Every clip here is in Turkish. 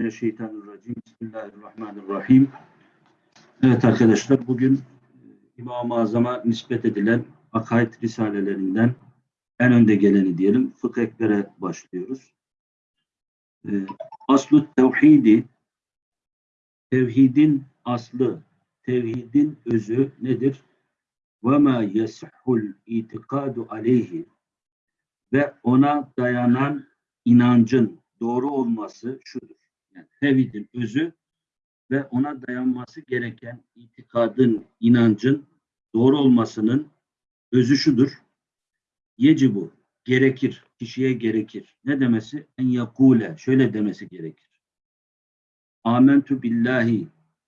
Mineşşeytanirracim. Bismillahirrahmanirrahim. Evet arkadaşlar bugün e, İmam-ı Azam'a nispet edilen akaid risalelerinden en önde geleni diyelim Fıkh Ekber'e başlıyoruz. Ee, aslu tevhidi tevhidin aslı, tevhidin özü nedir? Ve ma yesihul itikadu aleyhi ve ona dayanan inancın doğru olması şudur. Tevhidin özü ve ona dayanması gereken itikadın, inancın doğru olmasının özü şudur. Yecibu, gerekir, kişiye gerekir. Ne demesi? En yakule, şöyle demesi gerekir. Amentu billahi,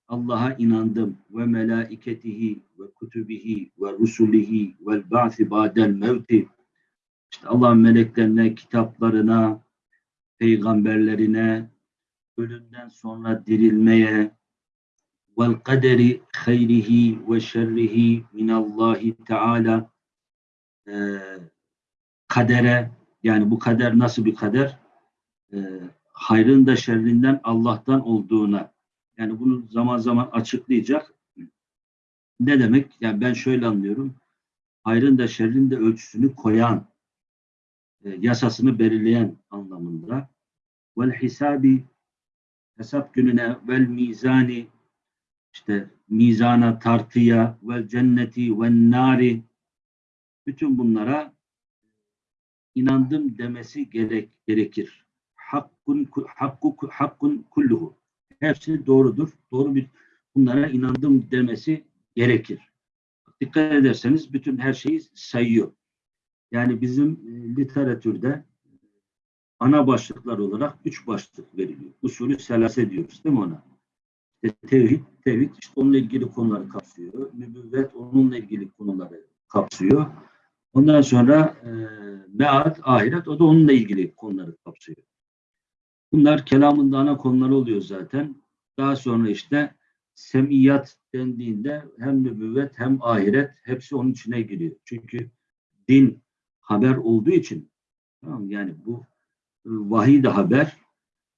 Allah'a inandım ve melaiketihi ve kutubihi ve rusulihi vel ba'si ba'del mevti. İşte Allah'ın meleklerine, kitaplarına, peygamberlerine, ölümden sonra dirilmeye, vel kaderi hayrihi ve şerrihi minallahi teala e, kadere yani bu kader nasıl bir kader? E, hayrın da şerrinden Allah'tan olduğuna yani bunu zaman zaman açıklayacak. Ne demek? Yani ben şöyle anlıyorum. Hayrın da şerrin de ölçüsünü koyan, e, yasasını belirleyen anlamında. Vel hisabi hesap gününe vel mizani işte mizana, tartıya vel cenneti vel nari bütün bunlara inandım demesi gerek, gerekir. Hakkun hakku hakkun kulluhu. Hepsi doğrudur. Doğru bir bunlara inandım demesi gerekir. Dikkat ederseniz bütün her şeyi sayıyor. Yani bizim e, literatürde ana başlıklar olarak üç başlık veriliyor. Usulü selase diyoruz değil mi ona? İşte tevhid, tevhid işte onunla ilgili konuları kapsıyor. Nübüvvet onunla ilgili konuları kapsıyor. Ondan sonra e, mead, ahiret o da onunla ilgili konuları kapsıyor. Bunlar kelamın da ana konuları oluyor zaten. Daha sonra işte semiyat dendiğinde hem nübüvvet hem ahiret hepsi onun içine giriyor. Çünkü din haber olduğu için tamam yani bu vahiy de haber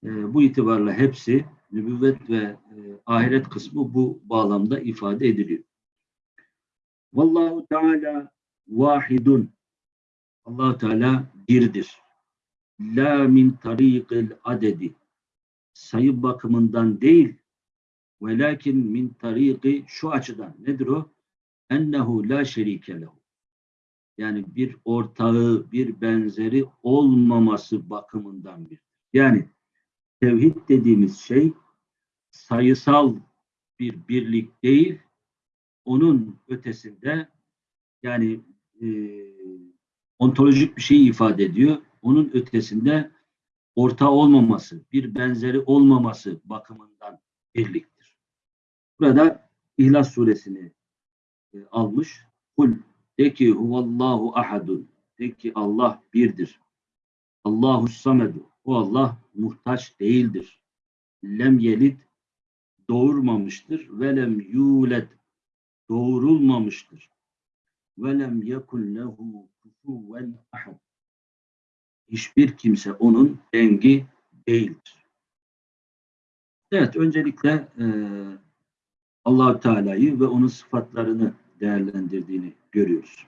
e, bu itibarla hepsi nübüvvet ve e, ahiret kısmı bu bağlamda ifade ediliyor. Vallahu Teala vahidun allah Teala birdir. La min tariqil adedi sayı bakımından değil velakin min tariqi şu açıdan nedir o? Ennehu la şerike lehu yani bir ortağı, bir benzeri olmaması bakımından bir. Yani tevhid dediğimiz şey sayısal bir birlik değil, onun ötesinde yani e, ontolojik bir şey ifade ediyor. Onun ötesinde orta olmaması, bir benzeri olmaması bakımından birliktir. Burada İhlas suresini e, almış. Kul de ki huvallahu ahadun. De ki Allah birdir. Allahu samedu. O Allah muhtaç değildir. Lem yelit doğurmamıştır. Ve lem yulet doğurulmamıştır. Ve lem yekun lehu kufuven ahad. Hiçbir kimse onun dengi değildir. Evet, öncelikle e, allah Teala'yı ve onun sıfatlarını değerlendirdiğini görüyoruz.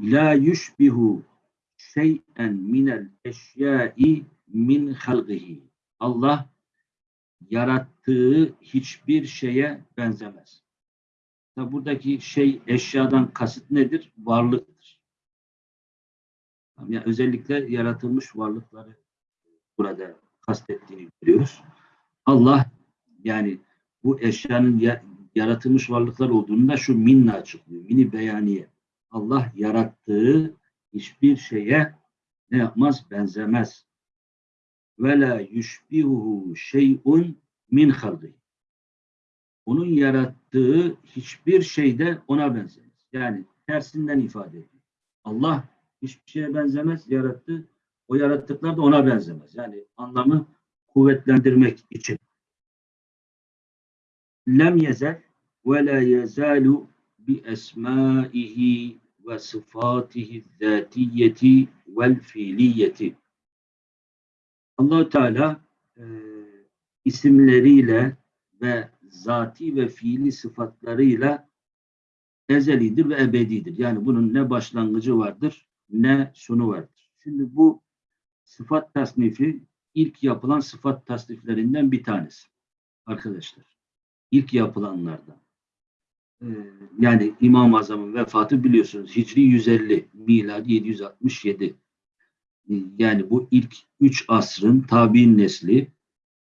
La yushbihu şey'en minel eşyai min halgihi. Allah yarattığı hiçbir şeye benzemez. Tabi buradaki şey eşyadan kasıt nedir? Varlıktır. Yani özellikle yaratılmış varlıkları burada kastettiğini görüyoruz. Allah yani bu eşyanın yaratılmış varlıklar olduğunu da şu minle açıklıyor. Mini beyaniye. Allah yarattığı hiçbir şeye ne yapmaz? Benzemez. Ve la yushbihuhu şey'un min halqi. Onun yarattığı hiçbir şey de ona benzemez. Yani tersinden ifade ediyor. Allah hiçbir şeye benzemez, yarattı. O yarattıklar da ona benzemez. Yani anlamı kuvvetlendirmek için lem yezel ve la yezalu bi esmaihi ve sıfatihi zatiyeti vel fiiliyeti. allah Teala e, isimleriyle ve zati ve fiili sıfatlarıyla ezelidir ve ebedidir. Yani bunun ne başlangıcı vardır ne sonu vardır. Şimdi bu sıfat tasnifi ilk yapılan sıfat tasniflerinden bir tanesi arkadaşlar. İlk yapılanlardan. Ee, yani İmam-ı Azam'ın vefatı biliyorsunuz Hicri 150, miladi 767. Ee, Yani bu ilk üç asrın tabi'in nesli,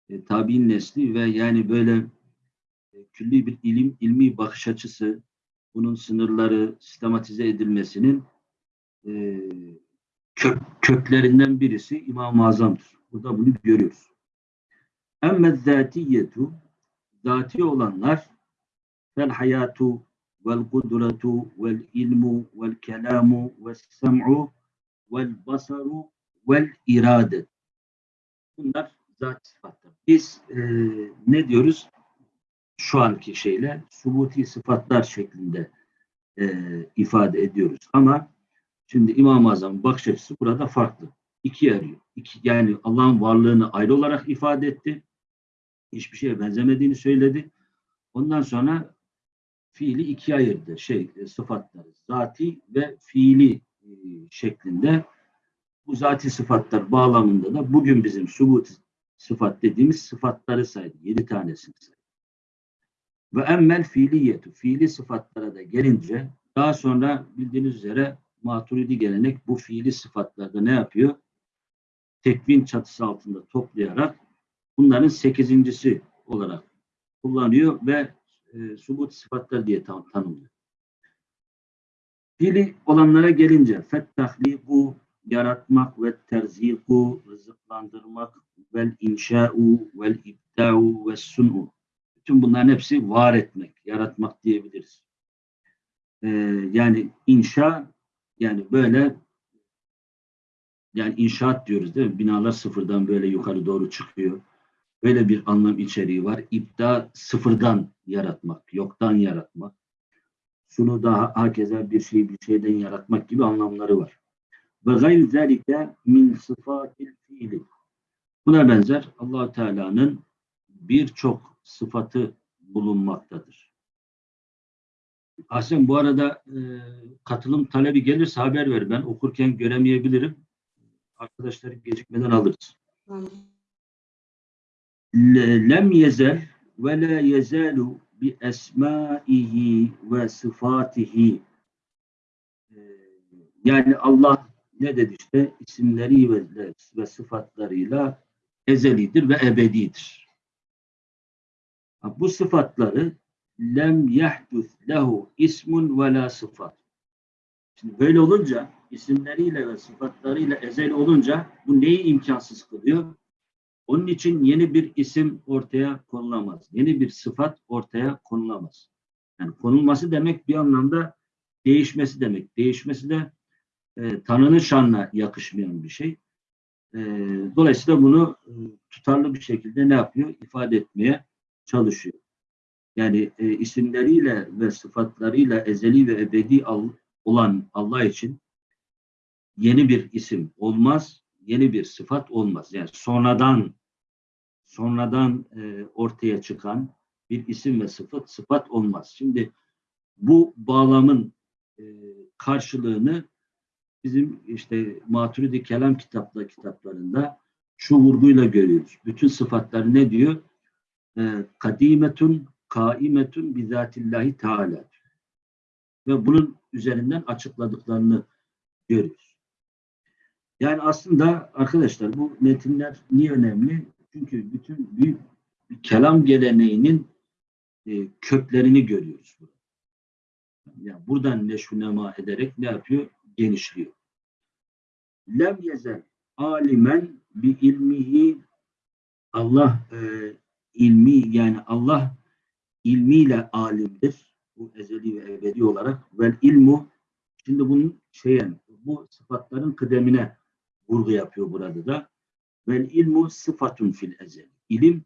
e, tabi'in nesli ve yani böyle e, külli bir ilim, ilmi bakış açısı, bunun sınırları sistematize edilmesinin e, kök, köklerinden birisi İmam-ı Azam'dır. Burada bunu görüyoruz. Emme zatiyetu zati olanlar kelamu vel sem'u vel basaru vel iradet. Bunlar zat sıfatlar. Biz e, ne diyoruz? Şu anki şeyle subuti sıfatlar şeklinde e, ifade ediyoruz. Ama şimdi İmam-ı Azam'ın bakış açısı burada farklı. İkiye arıyor. İki, yani Allah'ın varlığını ayrı olarak ifade etti. Hiçbir şeye benzemediğini söyledi. Ondan sonra fiili ikiye ayırdı. Şey, e, sıfatları. Zati ve fiili e, şeklinde bu zati sıfatlar bağlamında da bugün bizim subut sıfat dediğimiz sıfatları saydı. Yedi tanesini saydı. Ve emmel fiiliyetu. Fiili sıfatlara da gelince daha sonra bildiğiniz üzere maturidi gelenek bu fiili sıfatlarda ne yapıyor? Tekvin çatısı altında toplayarak bunların sekizincisi olarak kullanıyor ve e, subut sıfatlar diye tan tanımlıyor. Fiili olanlara gelince fettahliku yaratmak ve terziku rızıklandırmak vel inşa'u vel ibda'u ve sun'u bütün bunların hepsi var etmek, yaratmak diyebiliriz. Ee, yani inşa yani böyle yani inşaat diyoruz değil mi? Binalar sıfırdan böyle yukarı doğru çıkıyor. Böyle bir anlam içeriği var. İbda sıfırdan yaratmak, yoktan yaratmak. Şunu da hakeza bir şeyi bir şeyden yaratmak gibi anlamları var. Ve gayr zelike min sıfatil fiili. Buna benzer allah Teala'nın birçok sıfatı bulunmaktadır. Ahsen bu arada e, katılım talebi gelirse haber ver. Ben okurken göremeyebilirim. Arkadaşları gecikmeden alırız. Le- Lem yezel ve la yezalu bi esmaihi ve sıfatihi. E, Yani Allah ne dedi işte isimleri ve, ve sıfatlarıyla ezelidir ve ebedidir. Bu sıfatları lem yahdus lehu ismun ve la sıfat. Şimdi böyle olunca isimleriyle ve sıfatlarıyla ezel olunca bu neyi imkansız kılıyor? Onun için yeni bir isim ortaya konulamaz. Yeni bir sıfat ortaya konulamaz. Yani konulması demek bir anlamda değişmesi demek. Değişmesi de e, Tanrı'nın şanına yakışmayan bir şey. E, dolayısıyla bunu e, tutarlı bir şekilde ne yapıyor? İfade etmeye çalışıyor. Yani e, isimleriyle ve sıfatlarıyla ezeli ve ebedi al- olan Allah için yeni bir isim olmaz, yeni bir sıfat olmaz. Yani sonradan sonradan e, ortaya çıkan bir isim ve sıfat sıfat olmaz. Şimdi bu bağlamın e, karşılığını bizim işte Maturidi Kelam kitapla kitaplarında şu vurguyla görüyoruz. Bütün sıfatlar ne diyor? E, kadimetun kaimetun bizatillahi teala ve bunun üzerinden açıkladıklarını görüyoruz. Yani aslında arkadaşlar bu metinler niye önemli? Çünkü bütün büyük kelam geleneğinin e, köklerini görüyoruz. Burada. Yani buradan neşvünema ederek ne yapıyor? Genişliyor. Lem yezel alimen bi ilmihi Allah e, ilmi yani Allah ilmiyle alimdir. Bu ezeli ve ebedi olarak. Vel ilmu şimdi bunun şeyen bu sıfatların kıdemine vurgu yapıyor burada da. Vel ilmu sıfatun fil ezel. İlim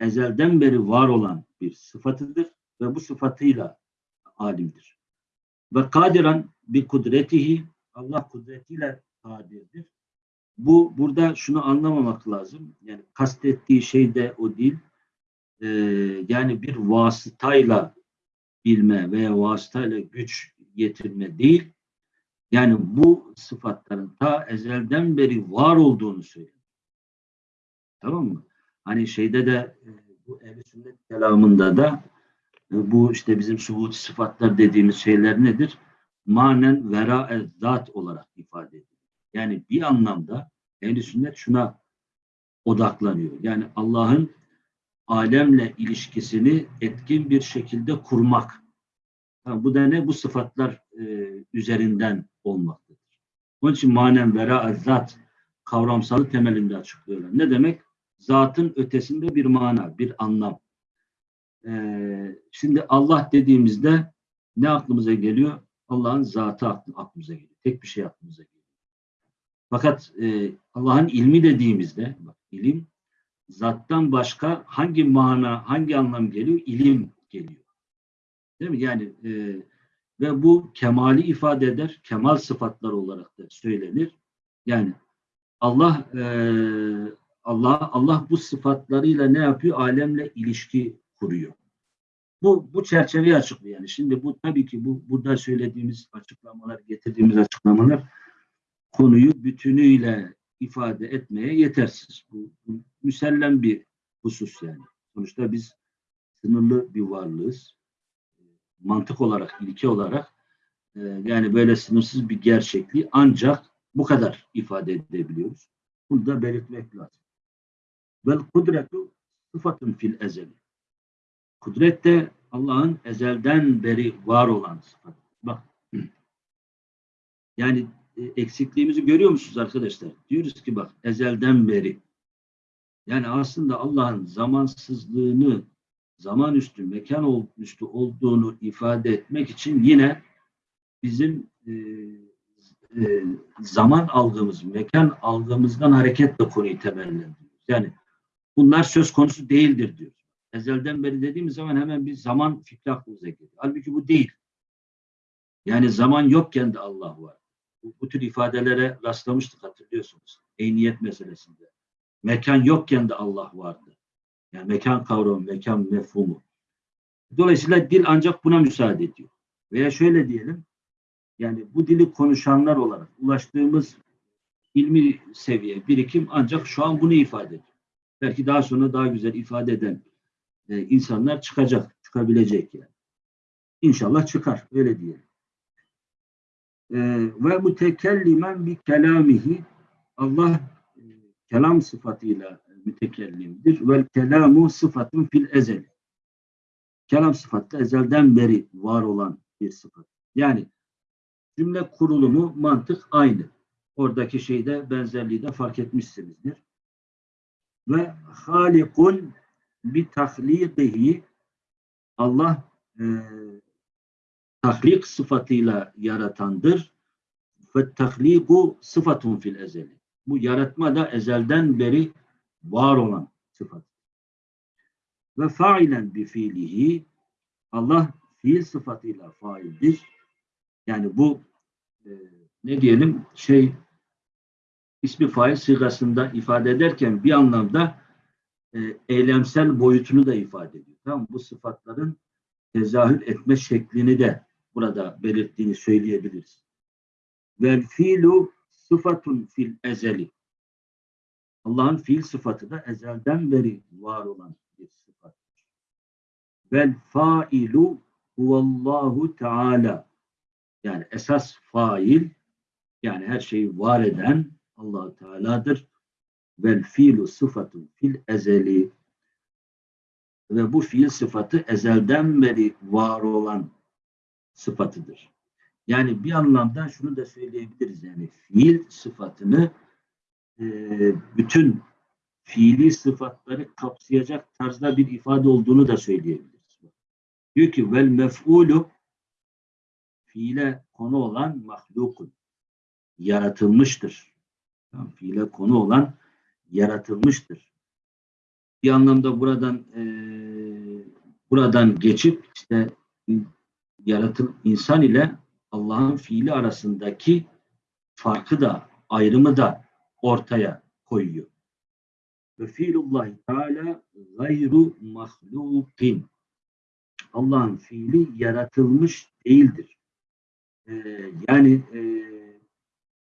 ezelden beri var olan bir sıfatıdır ve bu sıfatıyla alimdir. Ve kadiran bi kudretihi Allah kudretiyle kadirdir. bu burada şunu anlamamak lazım. Yani kastettiği şey de o değil. Ee, yani bir vasıtayla bilme veya vasıtayla güç getirme değil. Yani bu sıfatların ta ezelden beri var olduğunu söylüyor. Tamam mı? Hani şeyde de e, bu ehl sünnet kelamında da e, bu işte bizim subut sıfatlar dediğimiz şeyler nedir? Manen vera zat olarak ifade edilir. Yani bir anlamda ehl sünnet şuna odaklanıyor. Yani Allah'ın alemle ilişkisini etkin bir şekilde kurmak. Ha, bu da ne? Bu sıfatlar e, üzerinden olmaktadır. Onun için manen vera zat kavramsalı temelinde açıklıyorlar. Ne demek? Zatın ötesinde bir mana, bir anlam. Ee, şimdi Allah dediğimizde ne aklımıza geliyor? Allah'ın zatı aklımıza geliyor. Tek bir şey aklımıza geliyor. Fakat e, Allah'ın ilmi dediğimizde, bak, ilim zattan başka hangi mana, hangi anlam geliyor? İlim geliyor. Değil mi? Yani e, ve bu kemali ifade eder. Kemal sıfatlar olarak da söylenir. Yani Allah e, Allah Allah bu sıfatlarıyla ne yapıyor? Alemle ilişki kuruyor. Bu bu çerçeveyi açıklıyor yani. Şimdi bu tabii ki bu burada söylediğimiz açıklamalar, getirdiğimiz açıklamalar konuyu bütünüyle ifade etmeye yetersiz. Bu, bu müsellem bir husus yani. Sonuçta biz sınırlı bir varlığız. Mantık olarak, ilke olarak e, yani böyle sınırsız bir gerçekliği ancak bu kadar ifade edebiliyoruz. Bunu da belirtmek lazım. Vel kudretu sıfatın fil ezeli. Kudret de Allah'ın ezelden beri var olan sıfat. Bak. Yani e, eksikliğimizi görüyor musunuz arkadaşlar? Diyoruz ki bak ezelden beri. Yani aslında Allah'ın zamansızlığını zaman üstü, mekan üstü olduğunu ifade etmek için yine bizim e, e, zaman algımız, mekan algımızdan hareketle konuyu temellendiriyoruz. Yani bunlar söz konusu değildir diyor. Ezelden beri dediğimiz zaman hemen bir zaman fikri aklımıza geliyor. Halbuki bu değil. Yani zaman yokken de Allah var. Bu, bu tür ifadelere rastlamıştık hatırlıyorsunuz. Eyniyet meselesinde. Mekan yokken de Allah vardı. Yani mekan kavramı, mekan mefhumu. Dolayısıyla dil ancak buna müsaade ediyor. Veya şöyle diyelim, yani bu dili konuşanlar olarak ulaştığımız ilmi seviye, birikim ancak şu an bunu ifade ediyor. Belki daha sonra daha güzel ifade eden e, insanlar çıkacak, çıkabilecek yani. İnşallah çıkar, öyle diyelim. E, ve mütekellimen bi kelamihi Allah e, kelam sıfatıyla mütekellimdir. Vel kelamu sıfatın fil ezel. Kelam sıfatı ezelden beri var olan bir sıfat. Yani cümle kurulumu, mantık aynı. Oradaki şeyde benzerliği de fark etmişsinizdir. Ve halikun bi tahliqihi Allah e, tahlik sıfatıyla yaratandır. Ve tahliku sıfatun fil ezeli. Bu yaratma da ezelden beri var olan sıfat. Ve failen bi fiilihi Allah fiil sıfatıyla faildir. Yani bu e, ne diyelim şey ismi fail sigasında ifade ederken bir anlamda e, eylemsel boyutunu da ifade ediyor. Tamam Bu sıfatların tezahür etme şeklini de burada belirttiğini söyleyebiliriz. Vel fiilu sıfatun fil ezeli. Allah'ın fiil sıfatı da ezelden beri var olan bir sıfattır. Vel failu huvallahu teala. Yani esas fail yani her şeyi var eden allah Teala'dır. Vel fiilu sıfatun fil ezeli ve bu fiil sıfatı ezelden beri var olan sıfatıdır. Yani bir anlamda şunu da söyleyebiliriz yani fiil sıfatını e, bütün fiili sıfatları kapsayacak tarzda bir ifade olduğunu da söyleyebiliriz. Diyor ki vel mef'ulu fiile konu olan mahlukun yaratılmıştır. Yani fiile konu olan yaratılmıştır. Bir anlamda buradan e, buradan geçip işte yaratıl insan ile Allah'ın fiili arasındaki farkı da ayrımı da ortaya koyuyor. Ve fiilullahi teala gayru mahlukin. Allah'ın fiili yaratılmış değildir. Ee, yani e,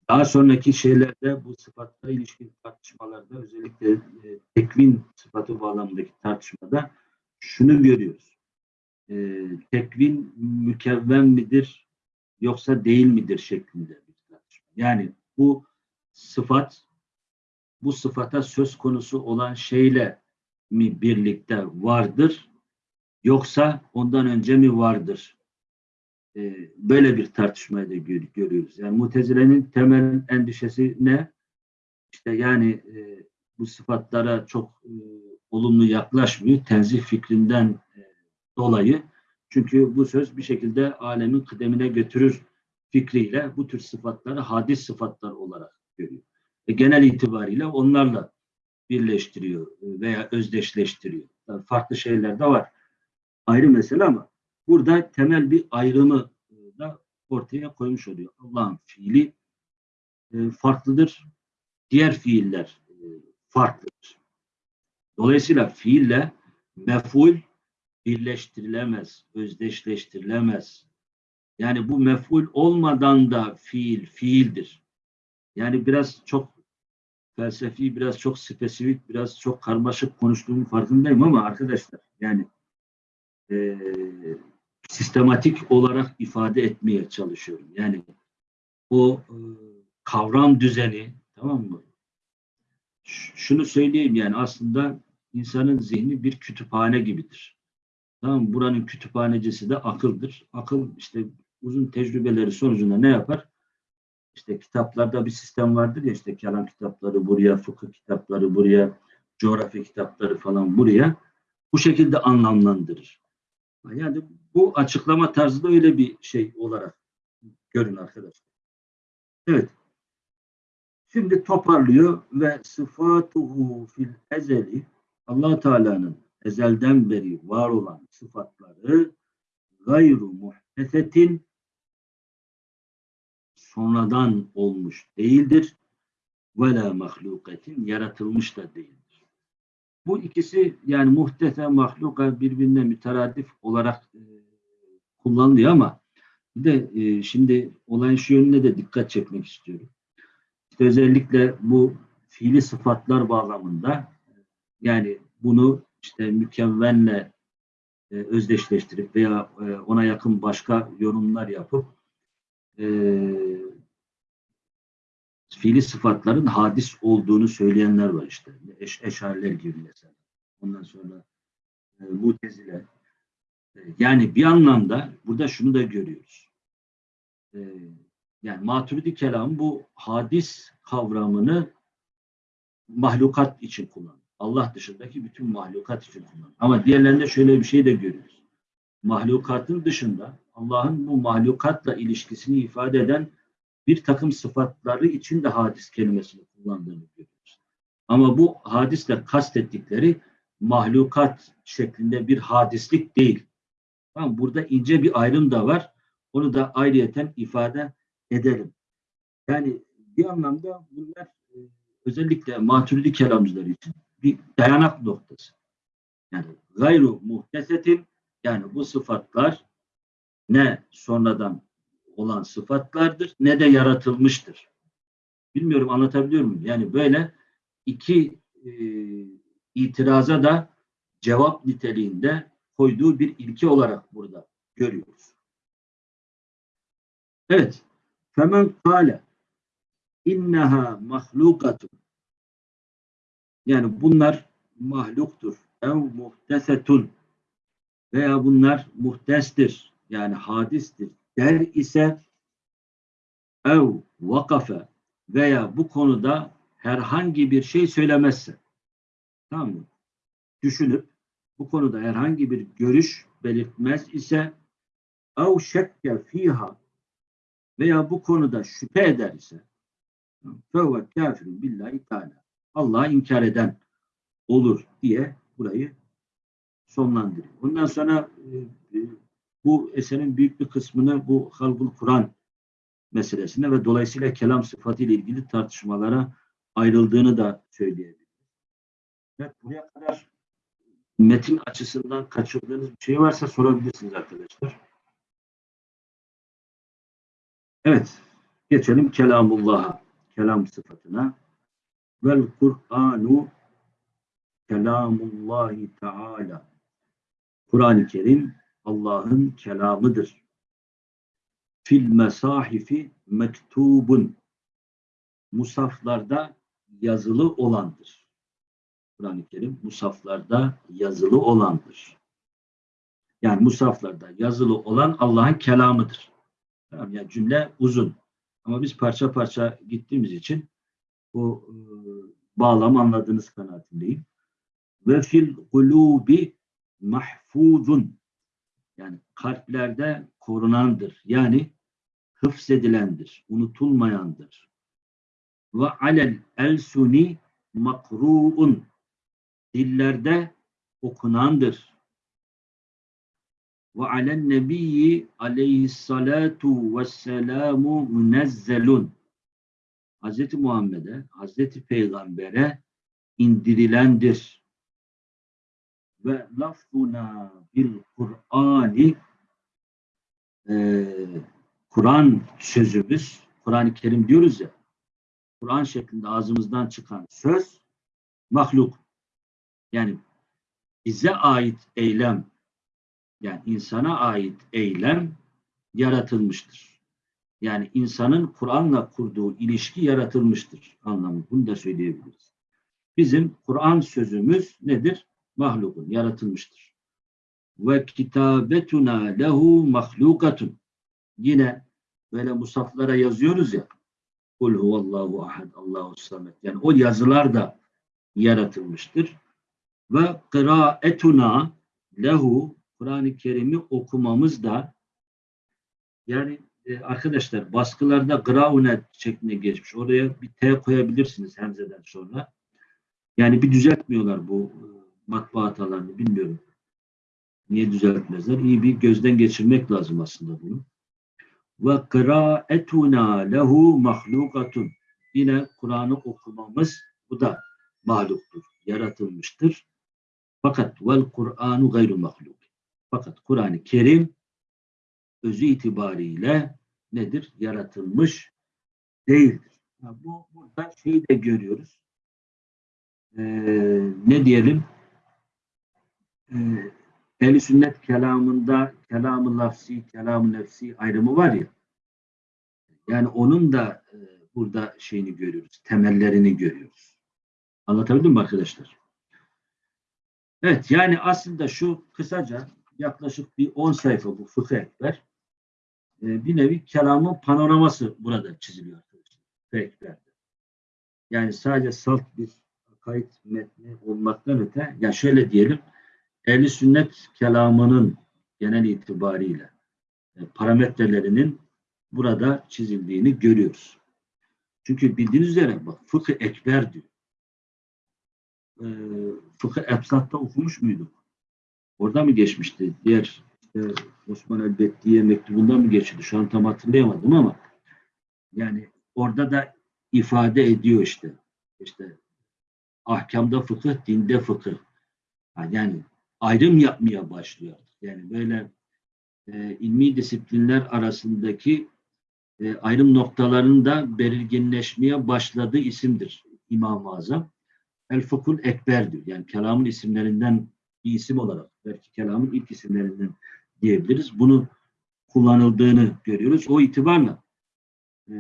daha sonraki şeylerde bu sıfatla ilişkin tartışmalarda özellikle e, tekvin sıfatı bağlamındaki tartışmada şunu görüyoruz. E, tekvin mükevven midir yoksa değil midir şeklinde bir tartışma. Yani bu sıfat bu sıfata söz konusu olan şeyle mi birlikte vardır yoksa ondan önce mi vardır? Ee, böyle bir tartışmayı da gör, görüyoruz. Yani Mutezile'nin temel endişesi ne? İşte yani e, bu sıfatlara çok e, olumlu yaklaşmıyor. Tenzih fikrinden e, dolayı. Çünkü bu söz bir şekilde alemin kıdemine götürür fikriyle bu tür sıfatları hadis sıfatlar olarak görüyor. E, genel itibariyle onlarla birleştiriyor veya özdeşleştiriyor. Yani farklı şeyler de var. Ayrı mesele ama burada temel bir ayrımı da ortaya koymuş oluyor. Allah'ın fiili e, farklıdır. Diğer fiiller e, farklıdır. Dolayısıyla fiille meful birleştirilemez, özdeşleştirilemez. Yani bu meful olmadan da fiil, fiildir. Yani biraz çok felsefi, biraz çok spesifik, biraz çok karmaşık konuştuğumun farkındayım ama arkadaşlar yani e, sistematik olarak ifade etmeye çalışıyorum. Yani o e, kavram düzeni tamam mı? Ş- şunu söyleyeyim yani aslında insanın zihni bir kütüphane gibidir. Tamam mı? Buranın kütüphanecisi de akıldır. Akıl işte uzun tecrübeleri sonucunda ne yapar? İşte kitaplarda bir sistem vardır ya işte kelam kitapları buraya, fıkıh kitapları buraya, coğrafya kitapları falan buraya. Bu şekilde anlamlandırır. Yani bu açıklama tarzı da öyle bir şey olarak görün arkadaşlar. Evet. Şimdi toparlıyor ve sıfatuhu fil ezeli allah Teala'nın ezelden beri var olan sıfatları gayru muhtesetin sonradan olmuş değildir. Ve la mahlukatin yaratılmış da değildir. Bu ikisi yani muhtese mahluka birbirine müteradif olarak e, kullanılıyor ama bir de e, şimdi olayın şu yönüne de dikkat çekmek istiyorum. İşte özellikle bu fiili sıfatlar bağlamında yani bunu işte mükemmenle e, özdeşleştirip veya e, ona yakın başka yorumlar yapıp e, fiili sıfatların hadis olduğunu söyleyenler var işte. Eş, eşariler gibi mesela. Ondan sonra e, mutezile. E, yani bir anlamda burada şunu da görüyoruz. E, yani maturidi kelam bu hadis kavramını mahlukat için kullanıyor. Allah dışındaki bütün mahlukat için kullanıyor. Ama diğerlerinde şöyle bir şey de görüyoruz. Mahlukatın dışında Allah'ın bu mahlukatla ilişkisini ifade eden bir takım sıfatları için de hadis kelimesini kullandığını görüyoruz. Ama bu hadisle kastettikleri mahlukat şeklinde bir hadislik değil. Tamam, burada ince bir ayrım da var. Onu da ayrıyeten ifade edelim. Yani bir anlamda bunlar e, özellikle maturidi kelamcılar için bir dayanak noktası. Yani gayru muhtesetin yani bu sıfatlar ne sonradan olan sıfatlardır ne de yaratılmıştır. Bilmiyorum anlatabiliyor muyum? Yani böyle iki e, itiraza da cevap niteliğinde koyduğu bir ilke olarak burada görüyoruz. Evet. Femen kâle inneha mahlukatun yani bunlar mahluktur. Ev muhtesetun veya bunlar muhtestir. Yani hadistir. Der ise ev vakafe veya bu konuda herhangi bir şey söylemezse tamam mı? Düşünüp bu konuda herhangi bir görüş belirtmez ise ev şekke fiha veya bu konuda şüphe eder ise fevve kafirun billahi teala Allah'a inkar eden olur diye burayı sonlandırıyor. Ondan sonra e, e, bu eserin büyük bir kısmını bu halbul Kur'an meselesine ve dolayısıyla kelam sıfatı ile ilgili tartışmalara ayrıldığını da söyleyebiliriz. Evet, buraya kadar metin açısından kaçırdığınız bir şey varsa sorabilirsiniz arkadaşlar. Evet, geçelim kelamullah'a, kelam sıfatına. Vel Kur'anu kelamullahi teala. Kur'an-ı Kerim Allah'ın kelamıdır. Fil mesahifi mektubun. Musaflarda yazılı olandır. Kur'an-ı Kerim musaflarda yazılı olandır. Yani musaflarda yazılı olan Allah'ın kelamıdır. Tamam, yani cümle uzun. Ama biz parça parça gittiğimiz için bu e, bağlamı anladığınız kanaatindeyim. Ve fil kulubi mahfuzun yani kalplerde korunandır. Yani hıfzedilendir, unutulmayandır. Ve alel elsuni makruun dillerde okunandır. Ve alen nebiyyi aleyhissalatu vesselamu münezzelun. Hz. Muhammed'e, Hz. Peygamber'e indirilendir. Ve lafzuna bil Kur'ani e, Kur'an sözümüz, Kur'an-ı Kerim diyoruz ya, Kur'an şeklinde ağzımızdan çıkan söz mahluk. Yani bize ait eylem, yani insana ait eylem yaratılmıştır. Yani insanın Kur'an'la kurduğu ilişki yaratılmıştır anlamı. Bunu da söyleyebiliriz. Bizim Kur'an sözümüz nedir? Mahlukun, yaratılmıştır. Ve kitabetuna lehu mahlukatun. Yine böyle musaflara yazıyoruz ya. Kul huvallahu ahad, Allahu samet. Yani o yazılar da yaratılmıştır. Ve kıraetuna lehu Kur'an-ı Kerim'i okumamız da yani e, arkadaşlar baskılarda graune şeklinde geçmiş. Oraya bir T koyabilirsiniz hemzeden sonra. Yani bir düzeltmiyorlar bu e, matbaa hatalarını bilmiyorum. Niye düzeltmezler? İyi bir gözden geçirmek lazım aslında bunu. Ve kıraetuna lehu mahlukatun. Yine Kur'an'ı okumamız bu da mahluktur, yaratılmıştır. Fakat vel Kur'anu gayru mahluk. Fakat Kur'an-ı Kerim özü itibariyle nedir? Yaratılmış değildir. Ya bu burada şeyi de görüyoruz. Ee, ne diyelim? Ee, Ehl-i sünnet kelamında kelam-ı lafsi, kelam-ı nefsi ayrımı var ya. Yani onun da e, burada şeyini görüyoruz. Temellerini görüyoruz. Anlatabildim mi arkadaşlar? Evet yani aslında şu kısaca yaklaşık bir 10 sayfa bu fıkıh ekber. E, bir nevi kelamın panoraması burada çiziliyor ekberde. Yani sadece salt bir kayıt metni olmaktan öte, ya şöyle diyelim, ehli sünnet kelamının genel itibariyle e, parametrelerinin burada çizildiğini görüyoruz. Çünkü bildiğiniz üzere bak fıkıh ekber diyor. E, fıkıh ebsatta okumuş muyduk? Orada mı geçmişti? Diğer işte Osman Elbettiye mektubunda mı geçti? Şu an tam hatırlayamadım ama yani orada da ifade ediyor işte. İşte ahkamda fıkıh, dinde fıkıh. Yani ayrım yapmaya başlıyor. Yani böyle e, ilmi disiplinler arasındaki e, ayrım noktalarının da belirginleşmeye başladığı isimdir İmam-ı Azam. El Fıkhul Ekber diyor. Yani kelamın isimlerinden bir isim olarak belki kelamın ilk isimlerinden diyebiliriz. Bunu kullanıldığını görüyoruz. O itibarla e,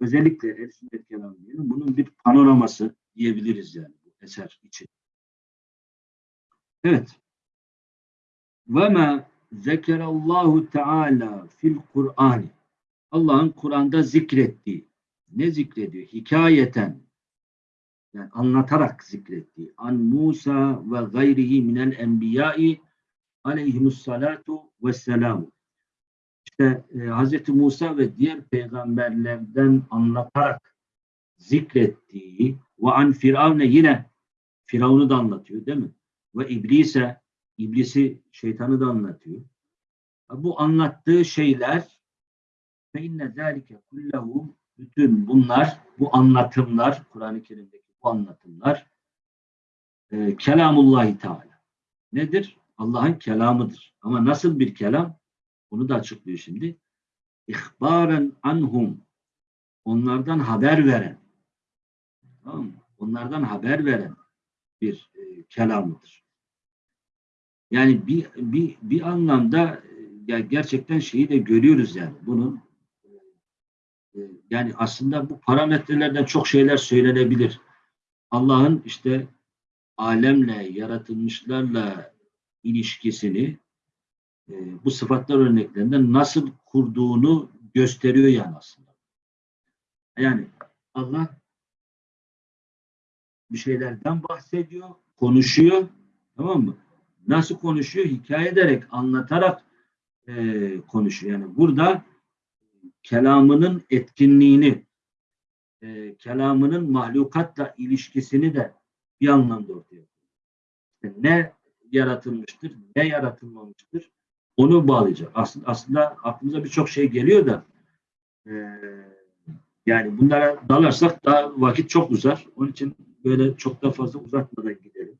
özellikle el sünnet kelamı diyelim. Bunun bir panoraması diyebiliriz yani bu eser için. Evet. Ve ma zekerallahu teala fil Kur'an. Allah'ın Kur'an'da zikrettiği. Ne zikrediyor? Hikayeten. Yani anlatarak zikrettiği. An Musa ve gayrihi minel enbiyai aleyhimussalatu vesselamu. İşte e, Hz. Musa ve diğer peygamberlerden anlatarak zikrettiği ve an Firavne yine Firavun'u da anlatıyor değil mi? Ve İblise İblisi, şeytanı da anlatıyor. Bu anlattığı şeyler fe inne zâlike kullehu bütün bunlar, bu anlatımlar, Kur'an-ı Kerim'deki bu anlatımlar e, kelamullahi Teala. Nedir? Allah'ın kelamıdır. Ama nasıl bir kelam? Bunu da açıklıyor şimdi. İhbaren anhum. Onlardan haber veren. Tamam mı? Onlardan haber veren bir e, kelamıdır. Yani bir, bir, bir anlamda e, ya gerçekten şeyi de görüyoruz yani. Bunun e, yani aslında bu parametrelerden çok şeyler söylenebilir. Allah'ın işte alemle, yaratılmışlarla ilişkisini e, bu sıfatlar örneklerinden nasıl kurduğunu gösteriyor yani aslında. Yani Allah bir şeylerden bahsediyor, konuşuyor, tamam mı? Nasıl konuşuyor? Hikaye ederek, anlatarak e, konuşuyor. Yani burada kelamının etkinliğini, e, kelamının mahlukatla ilişkisini de bir anlamda ortaya. İşte ne yaratılmıştır, ne yaratılmamıştır onu bağlayacak. Aslında, aslında aklımıza birçok şey geliyor da e, yani bunlara dalarsak daha vakit çok uzar. Onun için böyle çok da fazla uzatmadan gidelim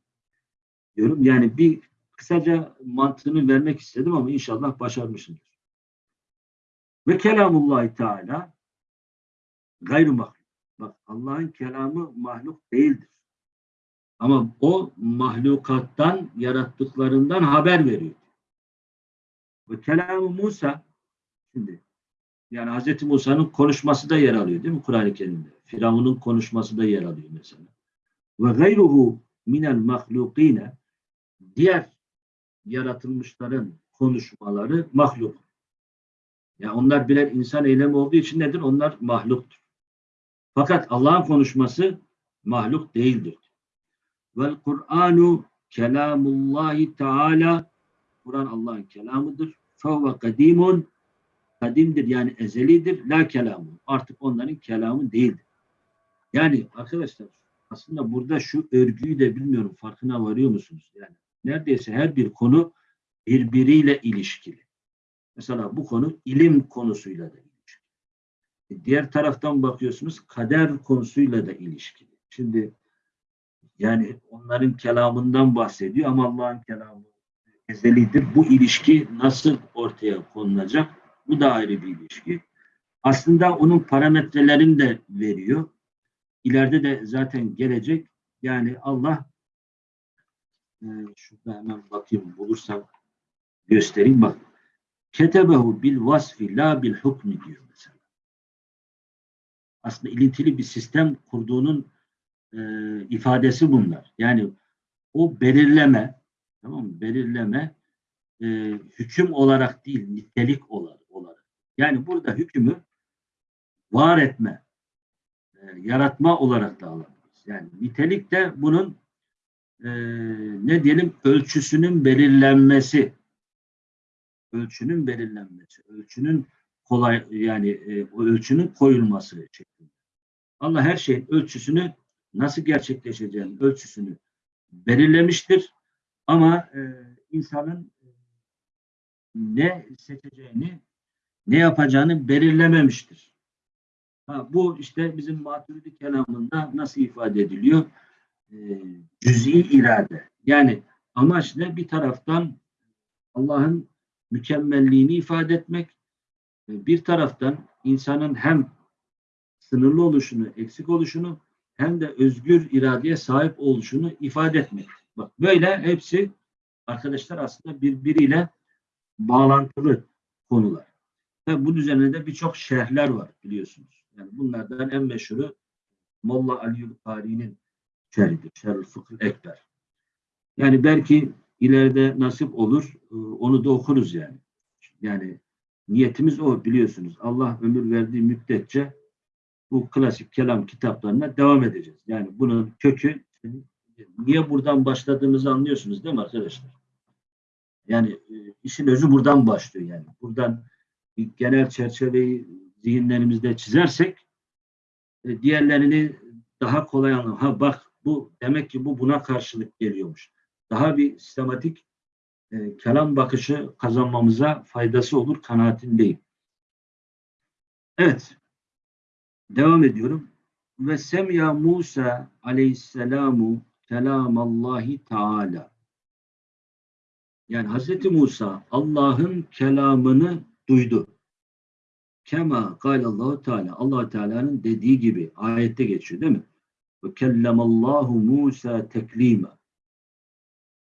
diyorum. Yani bir kısaca mantığını vermek istedim ama inşallah başarmışımdır. Ve kelamullahi teala mahluk. Bak Allah'ın kelamı mahluk değildir. Ama o mahlukattan yarattıklarından haber veriyor. Ve kelamı Musa şimdi yani Hz. Musa'nın konuşması da yer alıyor değil mi Kur'an-ı Kerim'de? Firavun'un konuşması da yer alıyor mesela. Ve gayruhu minel mahlukine diğer yaratılmışların konuşmaları mahluk. Yani onlar birer insan eylemi olduğu için nedir? Onlar mahluktur. Fakat Allah'ın konuşması mahluk değildir. Vel Kur'anu kelamullahi teala Kur'an Allah'ın kelamıdır. Fevve kadimun kadimdir yani ezelidir. La kelamun. Artık onların kelamı değildir. Yani arkadaşlar aslında burada şu örgüyü de bilmiyorum farkına varıyor musunuz? Yani neredeyse her bir konu birbiriyle ilişkili. Mesela bu konu ilim konusuyla da diğer taraftan bakıyorsunuz kader konusuyla da ilişkili. Şimdi yani onların kelamından bahsediyor ama Allah'ın kelamı ezelidir. Bu ilişki nasıl ortaya konulacak? Bu da ayrı bir ilişki. Aslında onun parametrelerini de veriyor. İleride de zaten gelecek. Yani Allah e, şurada hemen bakayım bulursam göstereyim. Bak. Ketebehu bil vasfi la bil hukmi diyor. Aslında ilintili bir sistem kurduğunun e, ifadesi bunlar. Yani o belirleme tamam mı? Belirleme e, hüküm olarak değil, nitelik olarak. Yani burada hükmü var etme, e, yaratma olarak da alabiliriz. Yani nitelik de bunun e, ne diyelim ölçüsünün belirlenmesi ölçünün belirlenmesi, ölçünün kolay yani e, ölçünün koyulması şeklinde. Allah her şeyin ölçüsünü nasıl gerçekleşeceğini ölçüsünü belirlemiştir. Ama e, insanın e, ne seçeceğini, ne yapacağını belirlememiştir. Ha, bu işte bizim maturidi kelamında nasıl ifade ediliyor? E, cüz'i irade. Yani amaç ne? Bir taraftan Allah'ın mükemmelliğini ifade etmek, bir taraftan insanın hem sınırlı oluşunu, eksik oluşunu hem de özgür iradeye sahip oluşunu ifade etmek. Bak böyle hepsi arkadaşlar aslında birbiriyle bağlantılı konular. Ve bunun üzerine birçok şerhler var biliyorsunuz. Yani bunlardan en meşhuru Molla Ali Kari'nin şerhidir. Şerh-ül Fıkıh Ekber. Yani belki ileride nasip olur e, onu da okuruz yani. Yani niyetimiz o biliyorsunuz. Allah ömür verdiği müddetçe bu klasik kelam kitaplarına devam edeceğiz. Yani bunun kökü niye buradan başladığımızı anlıyorsunuz değil mi arkadaşlar? Yani e, işin özü buradan başlıyor yani. Buradan genel çerçeveyi zihinlerimizde çizersek e, diğerlerini daha kolay anlam. Ha bak bu demek ki bu buna karşılık geliyormuş. Daha bir sistematik e, kelam bakışı kazanmamıza faydası olur kanaatindeyim. Evet. devam ediyorum. Ve semya Musa aleyhisselamu kelamallahi teala. Yani Hazreti Musa Allah'ın kelamını duydu. Kema Allahu Teala. allah Teala'nın dediği gibi ayette geçiyor değil mi? Ve kellemallahu Musa teklima.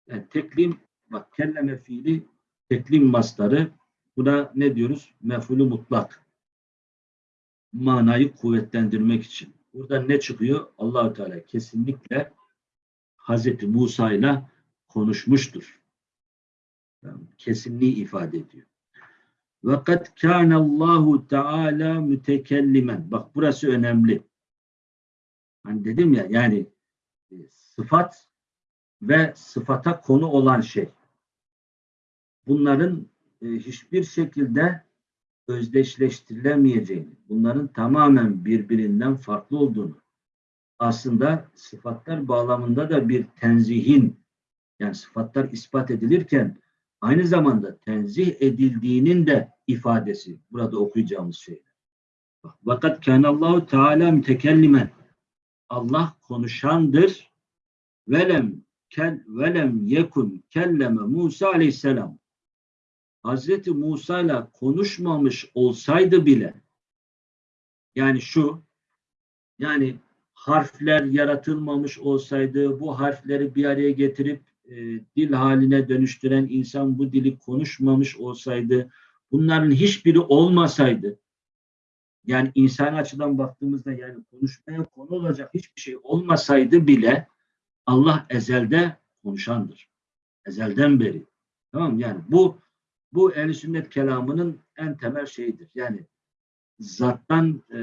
Yani teklim, bak kelleme fiili teklim mastarı. Buna ne diyoruz? Mefulü mutlak. Manayı kuvvetlendirmek için. Burada ne çıkıyor? allah Teala kesinlikle Hazreti Musa ile konuşmuştur. Yani kesinliği ifade ediyor. Ve kad kânallahu teâlâ mütekellimen. Bak burası önemli. Hani dedim ya yani e, sıfat ve sıfata konu olan şey. Bunların e, hiçbir şekilde özdeşleştirilemeyeceğini, bunların tamamen birbirinden farklı olduğunu, aslında sıfatlar bağlamında da bir tenzihin, yani sıfatlar ispat edilirken aynı zamanda tenzih edildiğinin de ifadesi burada okuyacağımız şey. Vakat kânallahu teâlâ mütekellimen. Allah konuşandır. Velem kel velem yekun kelleme Musa aleyhisselam. Hazreti Musa ile konuşmamış olsaydı bile yani şu yani harfler yaratılmamış olsaydı bu harfleri bir araya getirip e, dil haline dönüştüren insan bu dili konuşmamış olsaydı, bunların hiçbiri olmasaydı, yani insan açıdan baktığımızda yani konuşmaya konu olacak hiçbir şey olmasaydı bile Allah ezelde konuşandır. Ezelden beri. Tamam Yani bu bu el sünnet kelamının en temel şeyidir. Yani zattan e,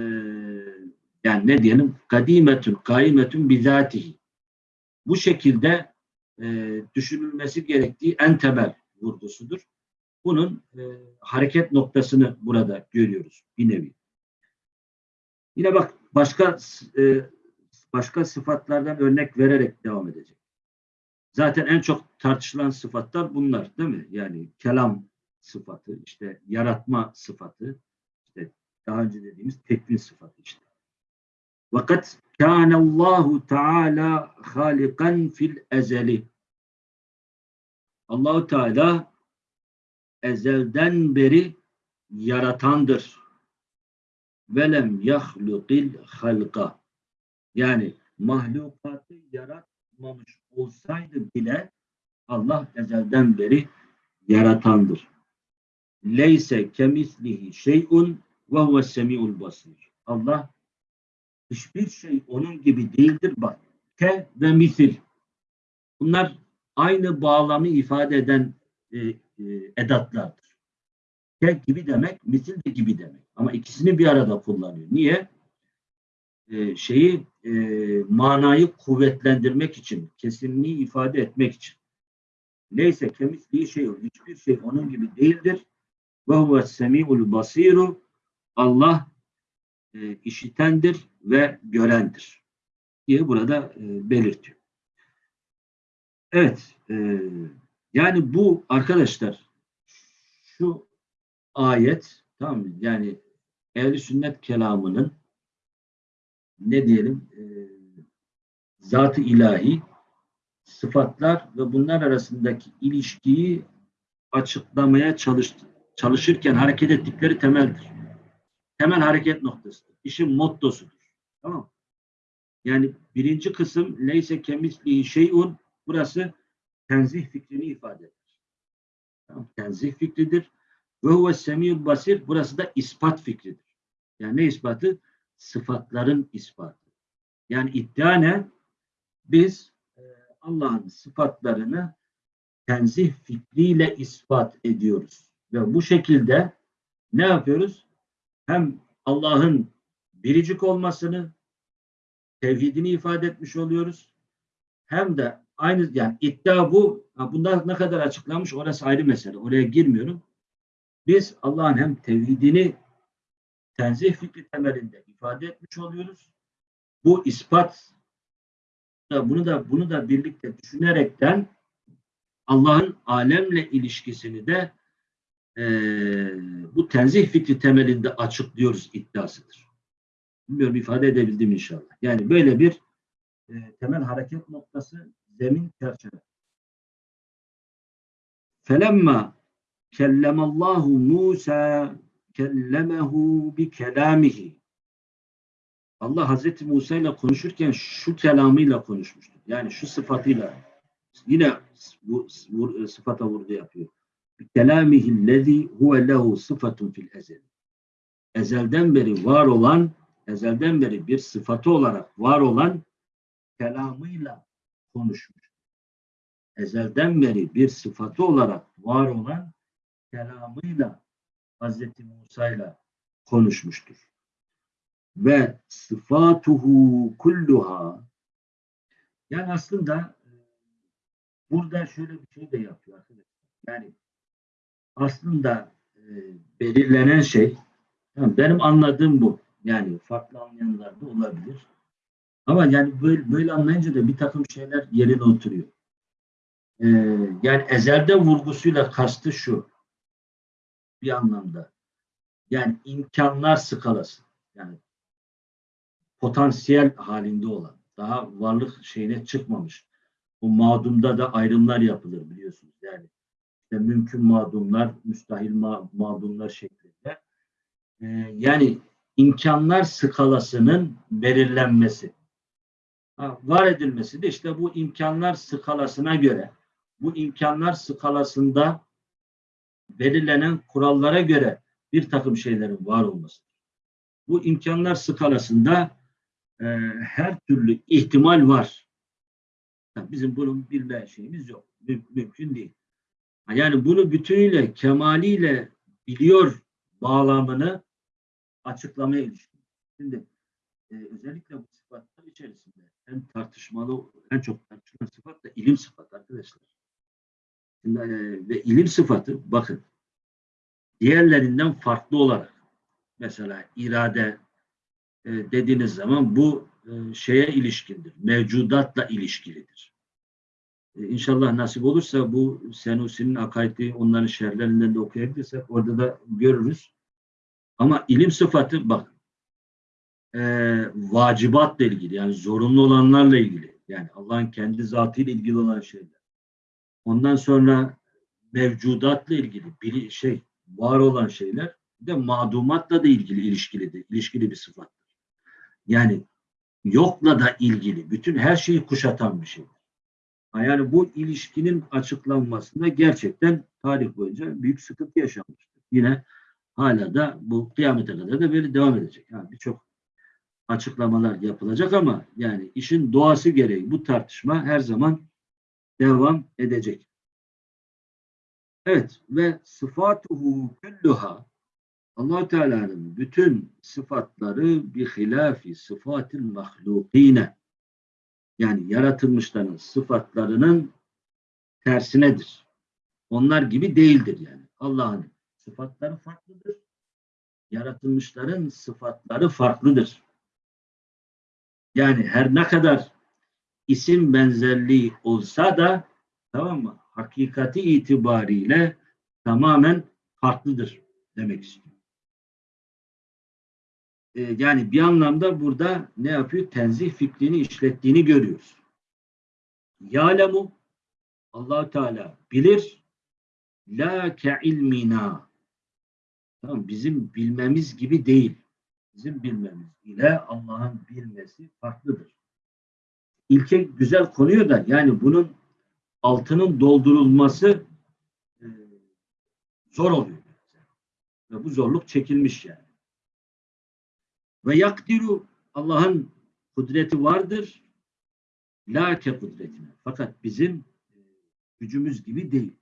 yani ne diyelim kadimetün kaimetün bizatihi. Bu şekilde e, düşünülmesi gerektiği en temel vurgusudur. Bunun e, hareket noktasını burada görüyoruz bir nevi. Yine bak başka e, başka sıfatlardan örnek vererek devam edecek. Zaten en çok tartışılan sıfatlar bunlar değil mi? Yani kelam sıfatı, işte yaratma sıfatı, işte daha önce dediğimiz tekvin sıfatı işte. Vakat kânallâhu teâlâ hâlikan fil ezeli. Allahu Teala ezelden beri yaratandır. Velem yahlukil halka. Yani mahlukatı yaratmamış olsaydı bile Allah ezelden beri yaratandır. Leyse kemislihi şeyun ve huve semiul basir. Allah hiçbir şey onun gibi değildir. Bak ke ve misil. Bunlar aynı bağlamı ifade eden e, e, edatlardır. Ke gibi demek, misil de gibi demek. Ama ikisini bir arada kullanıyor. Niye? E, şeyi e, manayı kuvvetlendirmek için, kesinliği ifade etmek için. Neyse kemisliği şey. Hiçbir şey onun gibi değildir. Ve huve semi'ul basiru. Allah e, işitendir ve görendir diye burada e, belirtiyor. Evet, e, yani bu arkadaşlar şu ayet tamam mı? Yani ehl sünnet kelamının ne diyelim e, zat-ı ilahi sıfatlar ve bunlar arasındaki ilişkiyi açıklamaya çalış, çalışırken hareket ettikleri temeldir temel hareket noktasıdır. İşin mottosudur. Tamam Yani birinci kısım leyse kemislihi şeyun burası tenzih fikrini ifade eder. Tamam, tenzih fikridir. Ve huve semiyul basir burası da ispat fikridir. Yani ne ispatı? Sıfatların ispatı. Yani iddia ne? Biz e, Allah'ın sıfatlarını tenzih fikriyle ispat ediyoruz. Ve bu şekilde ne yapıyoruz? hem Allah'ın biricik olmasını, tevhidini ifade etmiş oluyoruz. Hem de aynı yani iddia bu. Bunlar ne kadar açıklanmış orası ayrı mesele. Oraya girmiyorum. Biz Allah'ın hem tevhidini tenzih fikri temelinde ifade etmiş oluyoruz. Bu ispat da bunu da bunu da birlikte düşünerekten Allah'ın alemle ilişkisini de e, bu tenzih fikri temelinde açıklıyoruz iddiasıdır. Bilmiyorum ifade edebildim inşallah. Yani böyle bir e, temel hareket noktası zemin çerçeve. Felemma kellemallahu Musa kellemehu bi kelamihi. Allah Hazreti Musa ile konuşurken şu kelamıyla konuşmuştur. Yani şu sıfatıyla yine bu, sıfata vurgu yapıyor. Bi kelamihillezî huve lehu sıfatun fil ezel. Ezelden beri var olan, ezelden beri bir sıfatı olarak var olan kelamıyla konuşmuş. Ezelden beri bir sıfatı olarak var olan kelamıyla Hazreti Musa ile konuşmuştur. Ve sıfatuhu kulluha yani aslında e, burada şöyle bir şey de yapıyor arkadaşlar. Yani aslında e, belirlenen şey benim anladığım bu. Yani farklı anlayanlar da olabilir. Ama yani böyle, böyle anlayınca da bir takım şeyler yerine oturuyor. Ee, yani ezelde vurgusuyla kastı şu. Bir anlamda. Yani imkanlar skalası. Yani potansiyel halinde olan. Daha varlık şeyine çıkmamış. Bu mağdumda da ayrımlar yapılır biliyorsunuz. Yani işte mümkün mağdumlar, müstahil ma mağdumlar şeklinde. Ee, yani imkanlar skalasının belirlenmesi. Var edilmesi de işte bu imkanlar skalasına göre bu imkanlar skalasında belirlenen kurallara göre bir takım şeylerin var olması. Bu imkanlar skalasında e, her türlü ihtimal var. Bizim bunun bilme şeyimiz yok. Müm mümkün değil. Yani bunu bütünüyle, kemaliyle biliyor bağlamını açıklamaya ilişkin. Şimdi e, özellikle bu sıfatlar içerisinde en tartışmalı, en çok tartışılan sıfat da ilim sıfatı arkadaşlar. Şimdi, e, ve ilim sıfatı bakın diğerlerinden farklı olarak mesela irade e, dediğiniz zaman bu e, şeye ilişkindir. Mevcudatla ilişkilidir. E, inşallah nasip olursa bu Senusi'nin akaidi onların şerlerinden de okuyabilirsek orada da görürüz. Ama ilim sıfatı bak e, vacibatla ilgili yani zorunlu olanlarla ilgili yani Allah'ın kendi zatıyla ilgili olan şeyler. Ondan sonra mevcudatla ilgili bir şey var olan şeyler de madumatla da ilgili ilişkilidir. ilişkili bir sıfattır. Yani yokla da ilgili bütün her şeyi kuşatan bir şeydir. Yani bu ilişkinin açıklanmasında gerçekten tarih boyunca büyük sıkıntı yaşanmıştır. Yine hala da bu kıyamete kadar da böyle devam edecek. Yani birçok açıklamalar yapılacak ama yani işin doğası gereği bu tartışma her zaman devam edecek. Evet ve sıfatuhu kulluha allah Teala'nın bütün sıfatları bir hilafi sıfatil mahlukine yani yaratılmışların sıfatlarının tersinedir. Onlar gibi değildir yani. Allah'ın sıfatları farklıdır. Yaratılmışların sıfatları farklıdır. Yani her ne kadar isim benzerliği olsa da tamam mı? Hakikati itibariyle tamamen farklıdır demek istiyor. Ee, yani bir anlamda burada ne yapıyor? Tenzih fikrini işlettiğini görüyoruz. Ya'lemu allah Teala bilir la ke ilmina tamam, bizim bilmemiz gibi değil. Bizim bilmemiz ile Allah'ın bilmesi farklıdır. İlke güzel konuyor da yani bunun altının doldurulması e, zor oluyor. Ve bu zorluk çekilmiş yani. Ve yakdiru Allah'ın kudreti vardır. La ke kudretine. Fakat bizim e, gücümüz gibi değil.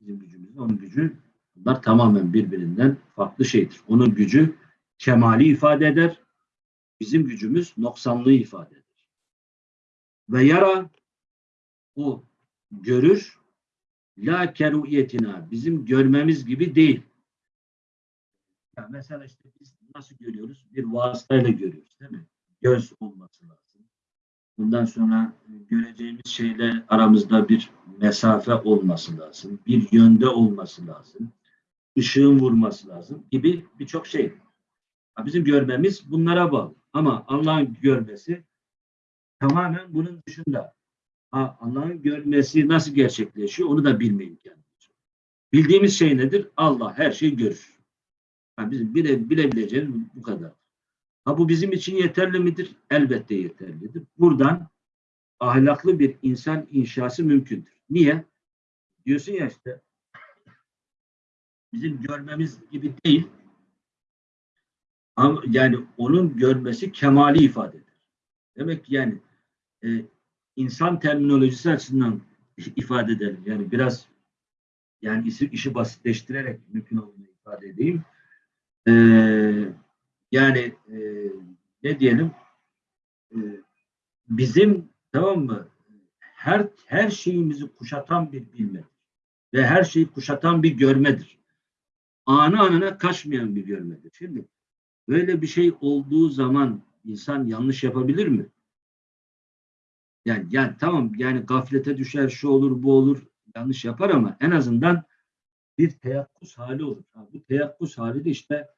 Bizim gücümüz, onun gücü bunlar tamamen birbirinden farklı şeydir. Onun gücü kemali ifade eder. Bizim gücümüz noksanlığı ifade eder. Ve yara o görür la keruyetina bizim görmemiz gibi değil. Ya mesela işte biz nasıl görüyoruz? Bir vasıtayla görüyoruz değil mi? Göz olması lazım. Bundan sonra göreceğimiz şeyle aramızda bir mesafe olması lazım. Bir yönde olması lazım. Işığın vurması lazım gibi birçok şey. Bizim görmemiz bunlara bağlı. Ama Allah'ın görmesi tamamen bunun dışında. Allah'ın görmesi nasıl gerçekleşiyor onu da bilme imkanı. Bildiğimiz şey nedir? Allah her şeyi görür. Ha, bizim bile, bilebileceğimiz bu kadar. Ha bu bizim için yeterli midir? Elbette yeterlidir. Buradan ahlaklı bir insan inşası mümkündür. Niye? Diyorsun ya işte bizim görmemiz gibi değil. Ama yani onun görmesi kemali ifade eder. Demek ki yani e, insan terminolojisi açısından ifade edelim. Yani biraz yani işi basitleştirerek mümkün olduğunu ifade edeyim. E, yani e, ne diyelim e, bizim tamam mı her her şeyimizi kuşatan bir bilme ve her şeyi kuşatan bir görmedir. Anı anına kaçmayan bir görmedir. Şimdi böyle bir şey olduğu zaman insan yanlış yapabilir mi? Yani, yani tamam yani gaflete düşer, şu olur, bu olur, yanlış yapar ama en azından bir teyakkuz hali olur. Ha, bu teyakkuz hali de işte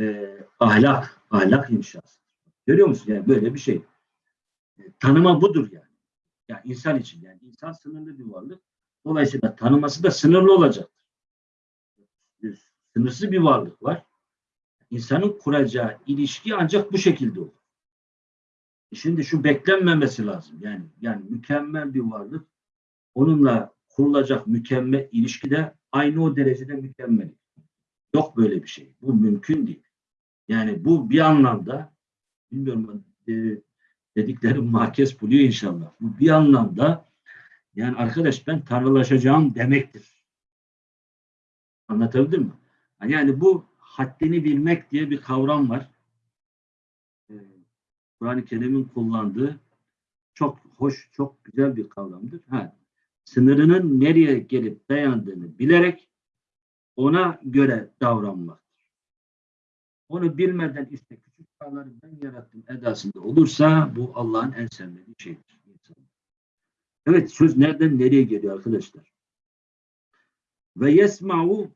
e, ahlak, ahlak inşası. Görüyor musun? Yani böyle bir şey. E, tanıma budur yani. Yani insan için yani insan sınırlı bir varlık. Dolayısıyla tanıması da sınırlı olacaktır. Bir sınırsız bir varlık var. İnsanın kuracağı ilişki ancak bu şekilde olur. E Şimdi şu beklenmemesi lazım. Yani yani mükemmel bir varlık onunla kurulacak mükemmel ilişki de aynı o derecede mükemmel. Yok böyle bir şey. Bu mümkün değil. Yani bu bir anlamda bilmiyorum e, dediklerim makes buluyor inşallah. Bu bir anlamda yani arkadaş ben tanrılaşacağım demektir. Anlatabildim mi? Yani bu haddini bilmek diye bir kavram var. Ee, Kur'an-ı Kerim'in kullandığı çok hoş, çok güzel bir kavramdır. Ha, sınırının nereye gelip dayandığını bilerek ona göre davranmaktır. Onu bilmeden işte küçük dağları ben yarattım edasında olursa bu Allah'ın en sevmediği şeydir. Evet söz nereden nereye geliyor arkadaşlar? Ve yesma'u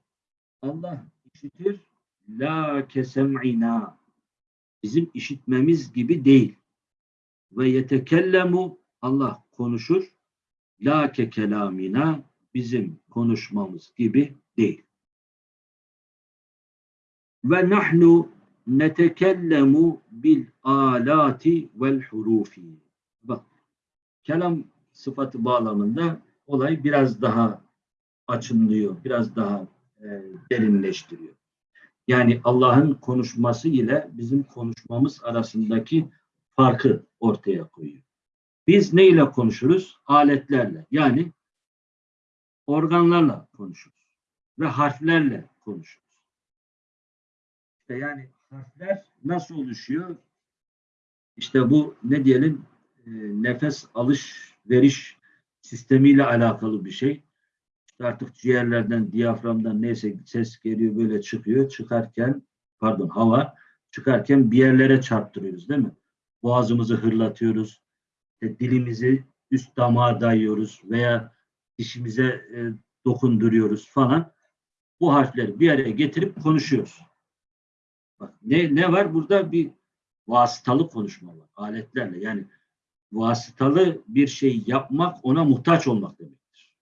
Allah işitir la kesem'ina bizim işitmemiz gibi değil. Ve yetekellemu Allah konuşur la ke kelamina bizim konuşmamız gibi değil. Ve nahnu netekellemu bil alati vel hurufi. Bak kelam sıfatı bağlamında olay biraz daha açınlıyor, biraz daha e, derinleştiriyor. Yani Allah'ın konuşması ile bizim konuşmamız arasındaki farkı ortaya koyuyor. Biz ne ile konuşuruz? Aletlerle. Yani organlarla konuşuruz. Ve harflerle konuşuruz. İşte yani harfler nasıl oluşuyor? İşte bu ne diyelim e, nefes alış veriş sistemiyle alakalı bir şey. İşte artık ciğerlerden, diyaframdan neyse ses geliyor böyle çıkıyor. Çıkarken pardon hava çıkarken bir yerlere çarptırıyoruz değil mi? Boğazımızı hırlatıyoruz. İşte dilimizi üst damağa dayıyoruz veya dişimize e, dokunduruyoruz falan. Bu harfleri bir araya getirip konuşuyoruz. Bak, ne, ne var? Burada bir vasıtalı konuşma var. Aletlerle. Yani vasıtalı bir şey yapmak ona muhtaç olmak demektir.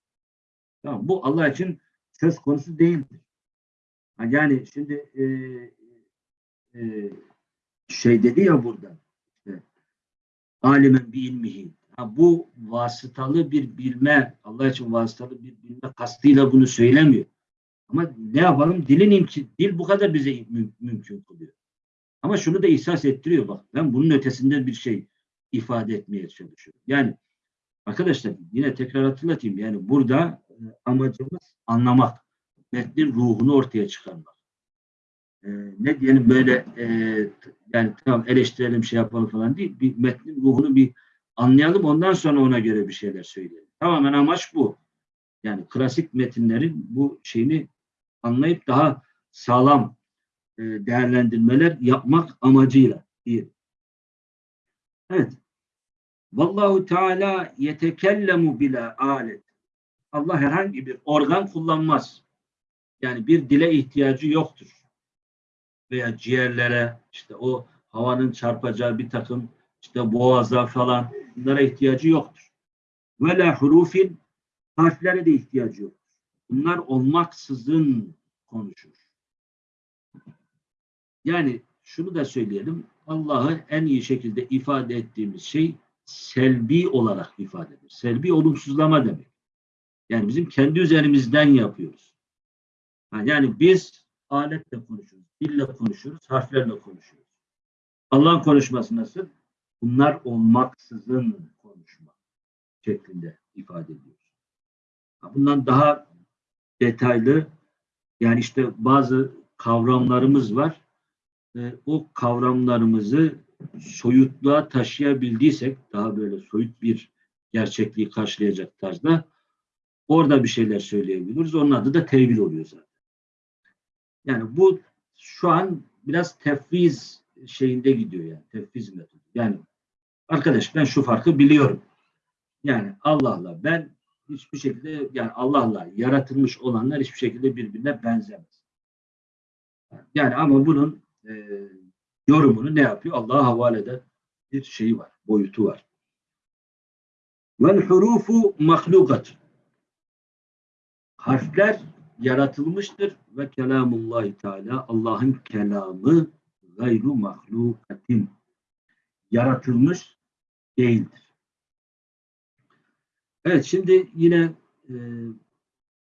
Tamam, bu Allah için söz konusu değildir. Yani şimdi e, e, şey dedi ya burada alimen bi ilmihi. Ha, bu vasıtalı bir bilme, Allah için vasıtalı bir bilme kastıyla bunu söylemiyor. Ama ne yapalım? Dilin imki, dil bu kadar bize müm, mümkün kılıyor. Ama şunu da ihsas ettiriyor bak. Ben bunun ötesinde bir şey ifade etmeye çalışıyorum. Yani arkadaşlar yine tekrar hatırlatayım. Yani burada e, amacımız anlamak. Metnin ruhunu ortaya çıkarmak. Ee, ne diyelim böyle e, yani tamam eleştirelim şey yapalım falan değil. Bir metnin ruhunu bir anlayalım ondan sonra ona göre bir şeyler söyleyelim. Tamamen amaç bu. Yani klasik metinlerin bu şeyini anlayıp daha sağlam e, değerlendirmeler yapmak amacıyla değil. Evet. Vallahu Teala yetekellemu bila alet. Allah herhangi bir organ kullanmaz. Yani bir dile ihtiyacı yoktur. Veya ciğerlere, işte o havanın çarpacağı bir takım işte boğaza falan bunlara ihtiyacı yoktur. Ve la hurufin harflere de ihtiyacı yoktur. Bunlar olmaksızın konuşur. Yani şunu da söyleyelim. Allah'ı en iyi şekilde ifade ettiğimiz şey selbi olarak ifade edilir. Selbi olumsuzlama demek. Yani bizim kendi üzerimizden yapıyoruz. Yani biz aletle konuşuyoruz, dille konuşuyoruz, harflerle konuşuyoruz. Allah'ın konuşması nasıl? Bunlar olmaksızın konuşma şeklinde ifade ediyoruz. Bundan daha detaylı yani işte bazı kavramlarımız var. E, o kavramlarımızı soyutluğa taşıyabildiysek daha böyle soyut bir gerçekliği karşılayacak tarzda orada bir şeyler söyleyebiliriz. Onun adı da tevil oluyor zaten. Yani bu şu an biraz tefviz şeyinde gidiyor yani. Tefviz metodu. Yani arkadaş ben şu farkı biliyorum. Yani Allah'la ben hiçbir şekilde yani Allah'la yaratılmış olanlar hiçbir şekilde birbirine benzemez. Yani ama bunun e, yorumunu ne yapıyor? Allah'a havale eden bir şeyi var, boyutu var. Vel hurufu mahlukat. Harfler yaratılmıştır ve kelamullahi teala Allah'ın kelamı gayru mahlukatin yaratılmış değildir. Evet şimdi yine e,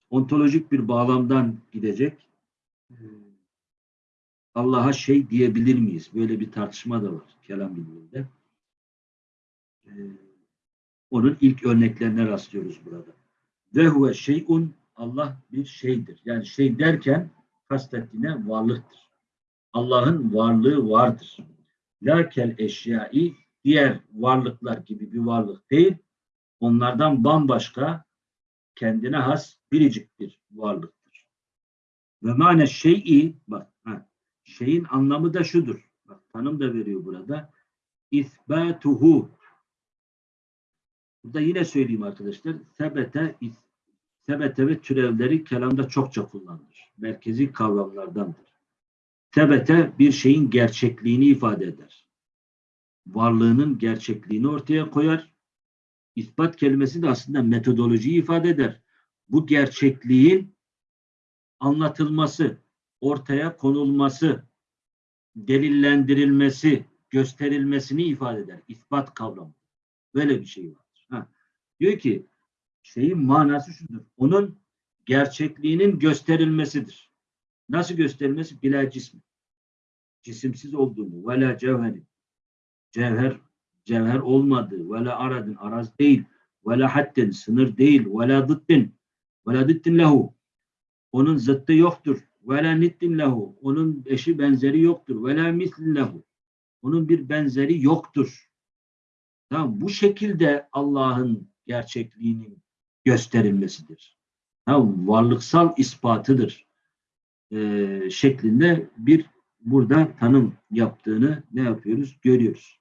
ontolojik bir bağlamdan gidecek. E, Allah'a şey diyebilir miyiz? Böyle bir tartışma da var kelam biliminde. E, onun ilk örneklerine rastlıyoruz burada. Ve huve şeyun Allah bir şeydir. Yani şey derken kastettiğine varlıktır. Allah'ın varlığı vardır. Lakel eşyai diğer varlıklar gibi bir varlık değil. Onlardan bambaşka kendine has biricik bir varlıktır. Ve mane şey'i bak ha, şeyin anlamı da şudur. Bak tanım da veriyor burada. İsbatuhu Burada yine söyleyeyim arkadaşlar. Sebete, sebete ve türevleri kelamda çokça kullanılır. Merkezi kavramlardandır. Sebete bir şeyin gerçekliğini ifade eder. Varlığının gerçekliğini ortaya koyar. İspat kelimesi de aslında metodolojiyi ifade eder. Bu gerçekliğin anlatılması, ortaya konulması, delillendirilmesi, gösterilmesini ifade eder. İspat kavramı. Böyle bir şey var. Ha. Diyor ki şeyin manası şudur. Onun gerçekliğinin gösterilmesidir. Nasıl gösterilmesi? Bila cismi. Cisimsiz olduğunu. Ve la cevheri. Cevher, cevher olmadığı. Ve la aradın. Araz değil. Ve la haddin. Sınır değil. Ve la dıddin. Ve la dıddin lehu. Onun zıttı yoktur. Ve la nittin lehu. Onun eşi benzeri yoktur. Ve la mislin lehu. Onun bir benzeri yoktur. Tamam, bu şekilde Allah'ın gerçekliğinin gösterilmesidir. Tamam, varlıksal ispatıdır. Ee, şeklinde bir burada tanım yaptığını ne yapıyoruz? Görüyoruz.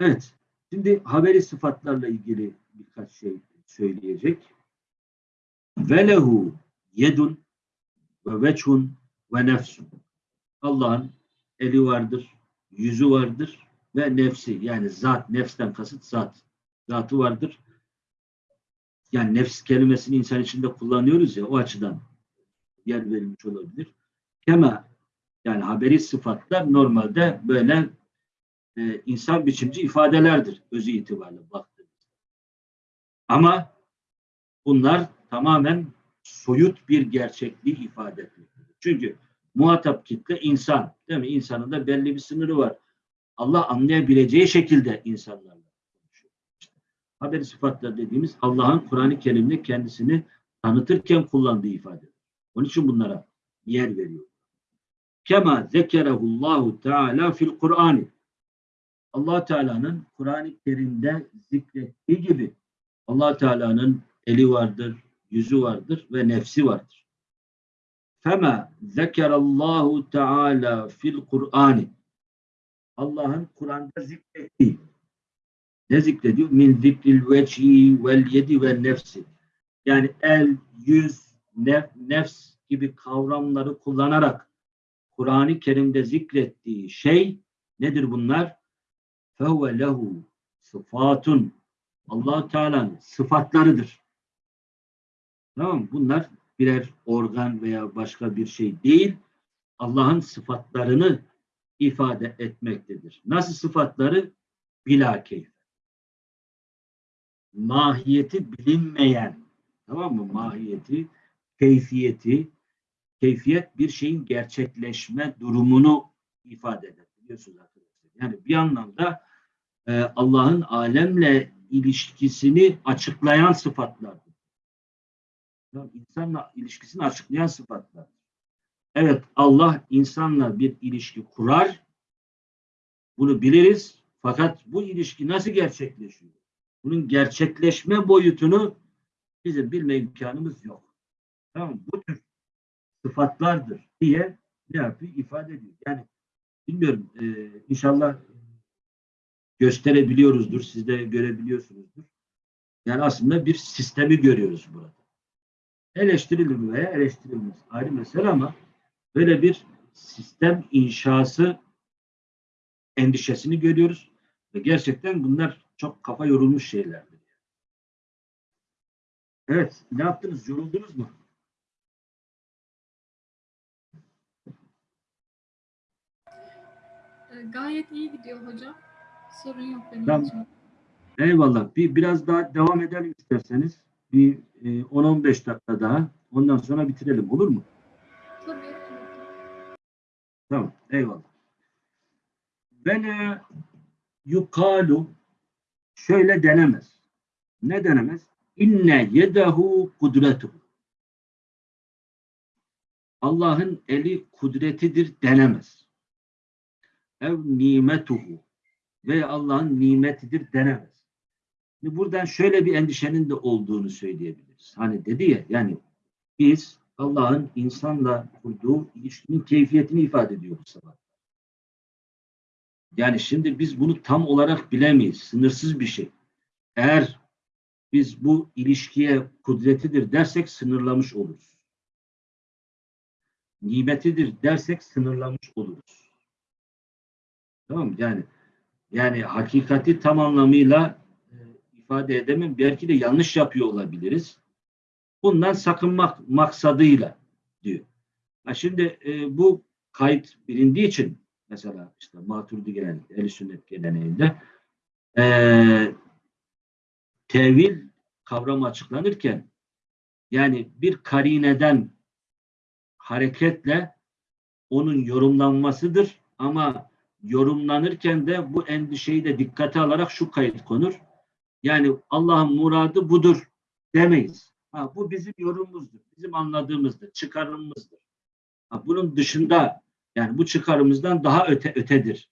Evet. Şimdi haberi sıfatlarla ilgili birkaç şey söyleyecek. Velehu yedun ve veçhun ve nefsun. Allah'ın eli vardır, yüzü vardır ve nefsi yani zat, nefsten kasıt zat. Zatı vardır. Yani nefs kelimesini insan içinde kullanıyoruz ya o açıdan yer verilmiş olabilir. Kema yani haberi sıfatlar normalde böyle e, insan biçimci ifadelerdir özü itibariyle baktığımızda. Ama bunlar tamamen soyut bir gerçekliği ifade etmektedir. Çünkü muhatap kitle insan. Değil mi? İnsanın da belli bir sınırı var. Allah anlayabileceği şekilde. İşte, haberi sıfatlar dediğimiz Allah'ın Kur'an-ı Kerim'de kendisini tanıtırken kullandığı ifade. Onun için bunlara yer veriyor. Kema zekerehullahu teala fil Kur'an. Allah Teala'nın Kur'an-ı Kerim'de zikrettiği gibi Allah Teala'nın eli vardır, yüzü vardır ve nefsi vardır. Fema zekerallahu teala fil Kur'an. Allah'ın Kur'an'da zikrettiği ne zikrediyor? Min zikril veçhi vel yedi ve nefsi. Yani el, yüz, nef, nefs gibi kavramları kullanarak Kur'an-ı Kerim'de zikrettiği şey nedir bunlar? Fevve lehu sıfatun. allah Teala'nın sıfatlarıdır. Tamam? Bunlar birer organ veya başka bir şey değil. Allah'ın sıfatlarını ifade etmektedir. Nasıl sıfatları? Bila. Mahiyeti bilinmeyen, tamam mı? Mahiyeti, keyfiyeti, keyfiyet bir şeyin gerçekleşme durumunu ifade eder. Biliyorsunuz arkadaşlar. Yani bir anlamda e, Allah'ın alemle ilişkisini açıklayan sıfatlardır. Yani insanla ilişkisini açıklayan sıfatlar. Evet Allah insanla bir ilişki kurar. Bunu biliriz. Fakat bu ilişki nasıl gerçekleşiyor? Bunun gerçekleşme boyutunu bizim bilme imkanımız yok. Tamam Bu tür sıfatlardır diye ne yapıyor? ifade ediyor. Yani bilmiyorum e, inşallah gösterebiliyoruzdur. Siz de görebiliyorsunuzdur. Yani aslında bir sistemi görüyoruz burada. Eleştirilir veya eleştirilmez. Ayrı mesele ama böyle bir sistem inşası endişesini görüyoruz. Ve gerçekten bunlar çok kafa yorulmuş şeylerdir. Evet, ne yaptınız? Yoruldunuz mu? Ee, Gayet iyi gidiyor hocam. Sorun yok benim Tamam. için. Eyvallah. Bir biraz daha devam edelim isterseniz. Bir e, 10-15 dakika daha. Ondan sonra bitirelim. Olur mu? Tabii. tabii. Tamam. Eyvallah. Ve ne yukalu şöyle denemez. Ne denemez? İnne yedehu kudretuhu. Allah'ın eli kudretidir denemez. Ev nimetuhu ve Allah'ın nimetidir denemez. Şimdi buradan şöyle bir endişenin de olduğunu söyleyebiliriz. Hani dedi ya yani biz Allah'ın insanla kurduğu ilişkinin keyfiyetini ifade ediyoruz sabah. Yani şimdi biz bunu tam olarak bilemeyiz. Sınırsız bir şey. Eğer biz bu ilişkiye kudretidir dersek sınırlamış oluruz. Nimetidir dersek sınırlamış oluruz. Tamam mı? Yani yani hakikati tam anlamıyla e, ifade edemem. Belki de yanlış yapıyor olabiliriz. Bundan sakınmak maksadıyla diyor. Ha şimdi e, bu kayıt bilindiği için mesela işte Maturidi geleneğinde, ehl Sünnet geleneğinde e, tevil kavramı açıklanırken yani bir karineden hareketle onun yorumlanmasıdır ama yorumlanırken de bu endişeyi de dikkate alarak şu kayıt konur. Yani Allah'ın muradı budur demeyiz. Ha, bu bizim yorumumuzdur, bizim anladığımızdır, çıkarımımızdır. Ha, bunun dışında yani bu çıkarımızdan daha öte ötedir.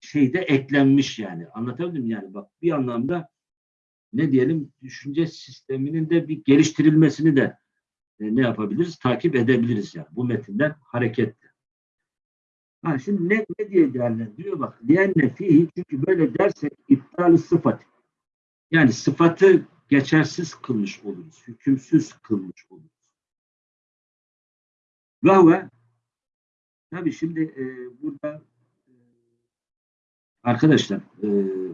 Şey de eklenmiş yani. Anlatabildim yani bak bir anlamda ne diyelim düşünce sisteminin de bir geliştirilmesini de e, ne yapabiliriz? Takip edebiliriz yani bu metinden hareketle. Ha şimdi ne, ne diye değerlendiriyor bak. Liyenne fihi çünkü böyle dersek iptal sıfat. Yani sıfatı geçersiz kılmış oluruz. Hükümsüz kılmış oluruz. Ve huve tabi şimdi e, burada e, arkadaşlar e,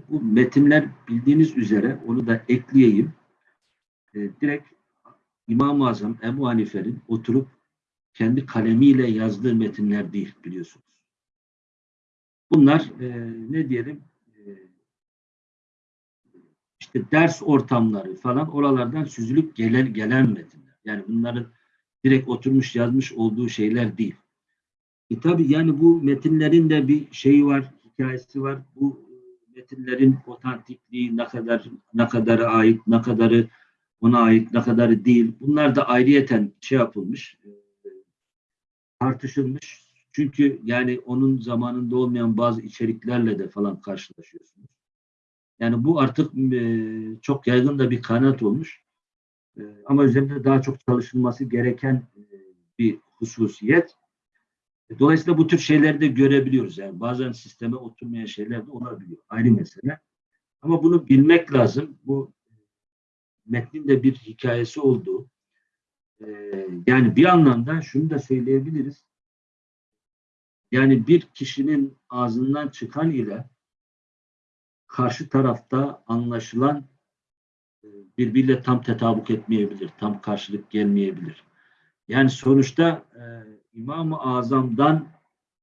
bu metinler bildiğiniz üzere onu da ekleyeyim. E, direkt İmam-ı Azam Ebu Hanife'nin oturup kendi kalemiyle yazdığı metinler değil biliyorsunuz. Bunlar e, ne diyelim e, işte ders ortamları falan oralardan süzülüp gelen, gelen metinler. Yani bunların direkt oturmuş yazmış olduğu şeyler değil. E tabi yani bu metinlerin de bir şeyi var, hikayesi var. Bu metinlerin otantikliği ne kadar ne kadarı ait, ne kadarı ona ait, ne kadarı değil. Bunlar da ayrıyeten şey yapılmış, e, tartışılmış. Çünkü yani onun zamanında olmayan bazı içeriklerle de falan karşılaşıyorsunuz. Yani bu artık e, çok yaygın da bir kanaat olmuş. E, ama üzerinde daha çok çalışılması gereken e, bir hususiyet. E, dolayısıyla bu tür şeyleri de görebiliyoruz. Yani bazen sisteme oturmayan şeyler de olabiliyor. Ayrı mesele. Ama bunu bilmek lazım. Bu metnin de bir hikayesi olduğu. E, yani bir anlamda şunu da söyleyebiliriz. Yani bir kişinin ağzından çıkan ile karşı tarafta anlaşılan e, birbiriyle tam tetabuk etmeyebilir, tam karşılık gelmeyebilir. Yani sonuçta e, İmam-ı Azam'dan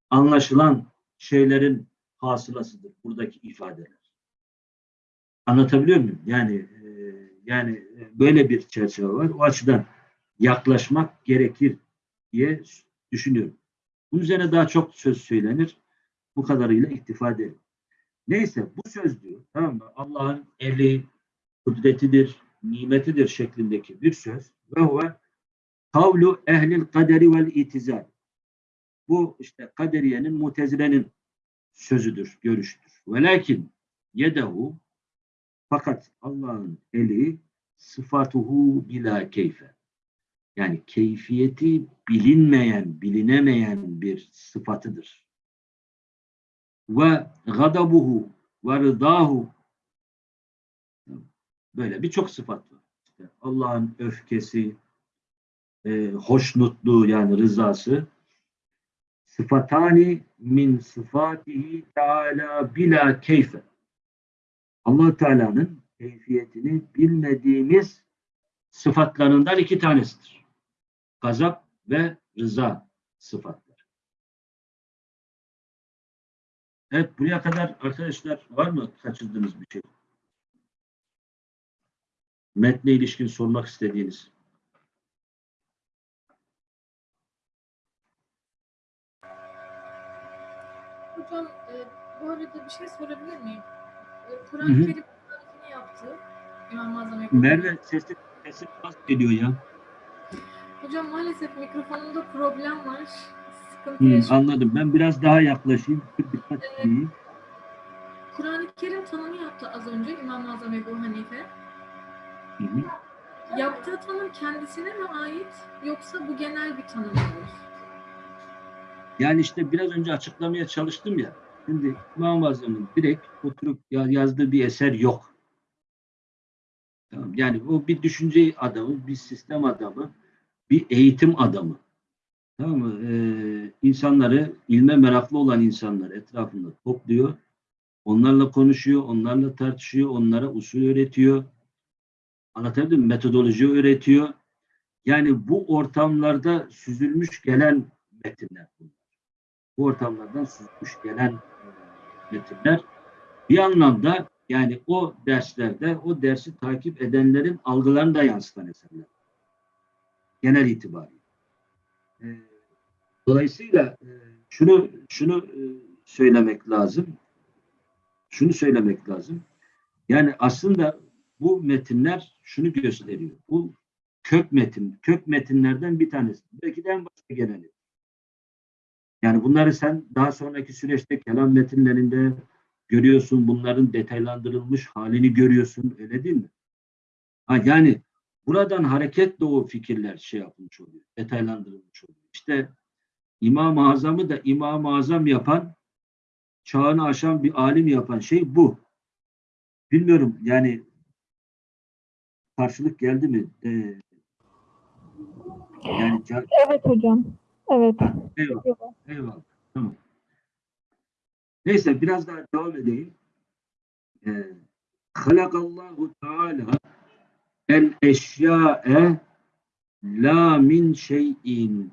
anlaşılan şeylerin hasılasıdır buradaki ifadeler. Anlatabiliyor muyum? Yani e, yani e, böyle bir çerçeve var. O açıdan yaklaşmak gerekir diye düşünüyorum. Bunun üzerine daha çok söz söylenir. Bu kadarıyla iktifa ederim. Neyse bu söz diyor tamam mı? Allah'ın eli, kudretidir, nimetidir şeklindeki bir söz. Ve huve kavlu ehlil kaderi vel itizal. Bu işte kaderiyenin, mutezilenin sözüdür, görüştür. Velakin yedehu fakat Allah'ın eli sıfatuhu bila keyfe. Yani keyfiyeti bilinmeyen, bilinemeyen bir sıfatıdır. Ve gadabuhu ve rıdahu böyle birçok sıfat var. Allah'ın öfkesi, e, hoşnutluğu yani rızası sıfatani min sıfatihi teala bila keyfe. allah Teala'nın keyfiyetini bilmediğimiz sıfatlarından iki tanesidir. Gazap ve rıza sıfatları. Evet buraya kadar arkadaşlar var mı kaçırdığınız bir şey? Metne ilişkin sormak istediğiniz. Hocam e, bu arada bir şey sorabilir miyim? E. Kur'an-ı Kerim tarifini yaptı. İmam-ı Azam Merve sesi, sesi az geliyor ya. Hocam maalesef mikrofonumda problem var. Sıkıntı Hı, yaşıyorum. anladım. Ben biraz daha yaklaşayım. Dikkat edeyim. Kur'an-ı Kerim tanımı yaptı az önce İmam-ı Azam Ebu Hanife. Hı hı. Yaptığı tanım kendisine mi ait yoksa bu genel bir tanım mıdır? Yani işte biraz önce açıklamaya çalıştım ya. Şimdi İmam-ı Azam'ın direkt oturup ya- yazdığı bir eser yok. Tamam. Yani o bir düşünce adamı, bir sistem adamı, bir eğitim adamı. Tamam mı? Ee, insanları, ilme meraklı olan insanları etrafında topluyor. Onlarla konuşuyor, onlarla tartışıyor, onlara usul öğretiyor. Anlatabildim mi? Metodoloji öğretiyor. Yani bu ortamlarda süzülmüş gelen metinler bunlar. Bu ortamlardan süzülmüş gelen e, metinler bir anlamda yani o derslerde o dersi takip edenlerin algılarını da yansıtan eserler. Genel itibariyle. E, Dolayısıyla e, şunu şunu söylemek lazım. Şunu söylemek lazım. Yani aslında bu metinler şunu gösteriyor. Bu kök metin, kök metinlerden bir tanesi. Belki de en başta geleni. Yani bunları sen daha sonraki süreçte kelam metinlerinde görüyorsun. Bunların detaylandırılmış halini görüyorsun. Öyle değil mi? Ha, yani buradan hareketle o fikirler şey yapılmış oluyor. Detaylandırılmış oluyor. İşte İmam-ı Azam'ı da İmam-ı Azam yapan, çağını aşan bir alim yapan şey bu. Bilmiyorum yani karşılık geldi mi? Ee, yani Evet hocam. Evet. eyvallah, eyvallah. Tamam. Neyse biraz daha devam edeyim. Ee, Halakallahu Teala el eşya'e la min şeyin.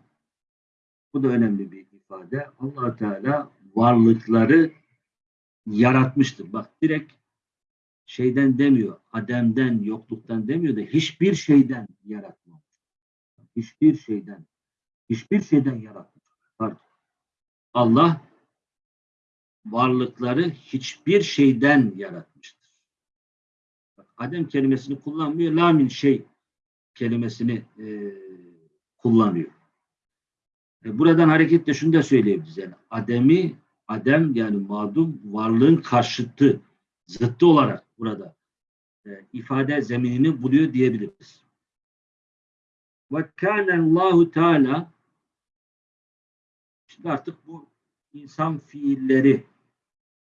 Bu da önemli bir ifade. allah Teala varlıkları yaratmıştır. Bak direkt şeyden demiyor, ademden, yokluktan demiyor da hiçbir şeyden yaratmamış. Hiçbir şeyden, hiçbir şeyden yaratmış. Pardon. Allah varlıkları hiçbir şeyden yaratmıştır. Adem kelimesini kullanmıyor, lamin şey kelimesini e, kullanıyor. E, buradan hareketle şunu da söyleyebiliriz. Yani Adem'i, Adem yani mağdum varlığın karşıtı, zıttı olarak burada e, ifade zeminini buluyor diyebiliriz. Ve kâne Allahu Teala şimdi artık bu insan fiilleri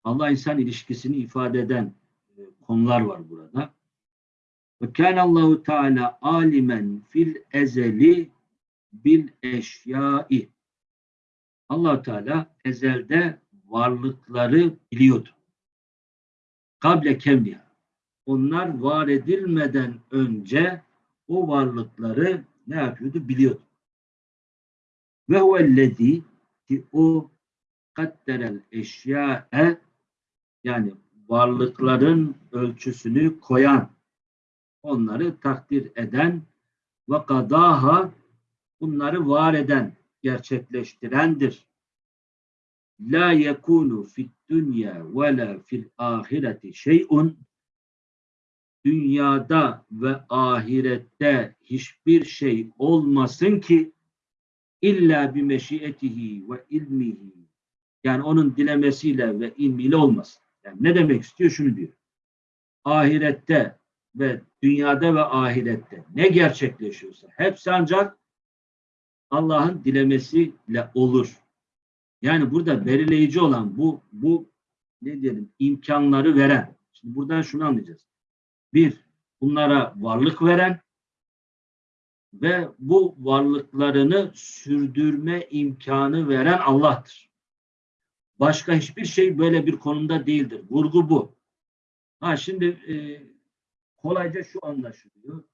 Allah insan ilişkisini ifade eden e, konular var burada. Ve kâne Allahu Teala alimen fil ezeli bil eşyai allah Teala ezelde varlıkları biliyordu. Kable kemliha. Onlar var edilmeden önce o varlıkları ne yapıyordu? Biliyordu. Ve huvellezî ki o kadderel eşya'e yani varlıkların ölçüsünü koyan, onları takdir eden ve kadaha bunları var eden, gerçekleştirendir. La yekunu fid dünya ve la fil ahireti şey'un dünyada ve ahirette hiçbir şey olmasın ki illa bi meşiyetihi ve ilmihi yani onun dilemesiyle ve ilmiyle olmasın. Yani ne demek istiyor? Şunu diyor. Ahirette ve dünyada ve ahirette ne gerçekleşiyorsa hepsi ancak Allah'ın dilemesiyle olur. Yani burada belirleyici olan bu bu ne diyelim imkanları veren. Şimdi buradan şunu anlayacağız. Bir, bunlara varlık veren ve bu varlıklarını sürdürme imkanı veren Allah'tır. Başka hiçbir şey böyle bir konumda değildir. Vurgu bu. Ha şimdi e, kolayca şu anlaşılıyor.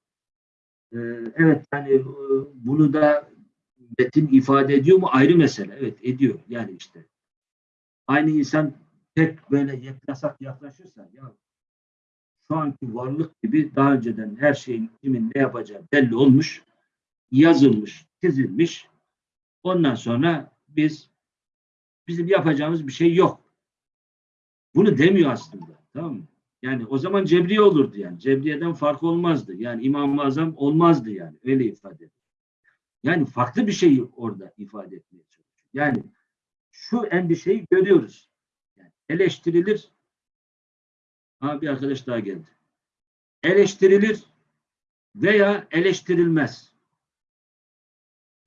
E, evet yani e, bunu da metin ifade ediyor mu ayrı mesele. Evet ediyor yani işte. Aynı insan tek böyle yaklasak yaklaşırsa ya şu anki varlık gibi daha önceden her şeyin kimin ne yapacağı belli olmuş, yazılmış, çizilmiş. Ondan sonra biz bizim yapacağımız bir şey yok. Bunu demiyor aslında. Tamam mı? Yani o zaman Cebriye olurdu yani. Cebriye'den fark olmazdı. Yani İmam-ı Azam olmazdı yani. Öyle ifade ediyor. Yani farklı bir şeyi orada ifade etmeye çalışıyor. Yani şu endişeyi görüyoruz. Yani eleştirilir. Ha bir arkadaş daha geldi. Eleştirilir veya eleştirilmez.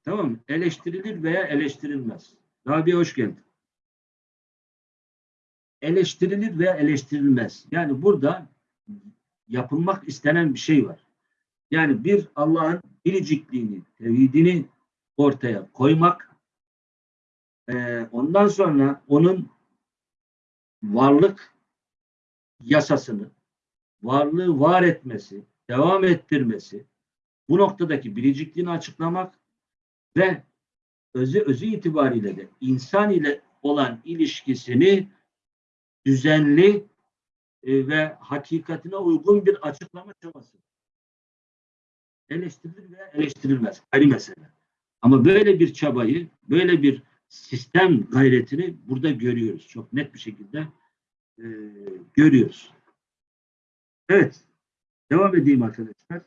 Tamam mı? Eleştirilir veya eleştirilmez. Rabia hoş geldin. Eleştirilir veya eleştirilmez. Yani burada yapılmak istenen bir şey var. Yani bir Allah'ın biricikliğini, tevhidini ortaya koymak, e, ondan sonra onun varlık yasasını, varlığı var etmesi, devam ettirmesi, bu noktadaki biricikliğini açıklamak ve özü özü itibariyle de insan ile olan ilişkisini düzenli e, ve hakikatine uygun bir açıklama çabası. Eleştirilir veya eleştirilmez. Ayrı mesele. Ama böyle bir çabayı, böyle bir sistem gayretini burada görüyoruz. Çok net bir şekilde e, görüyoruz. Evet. Devam edeyim arkadaşlar.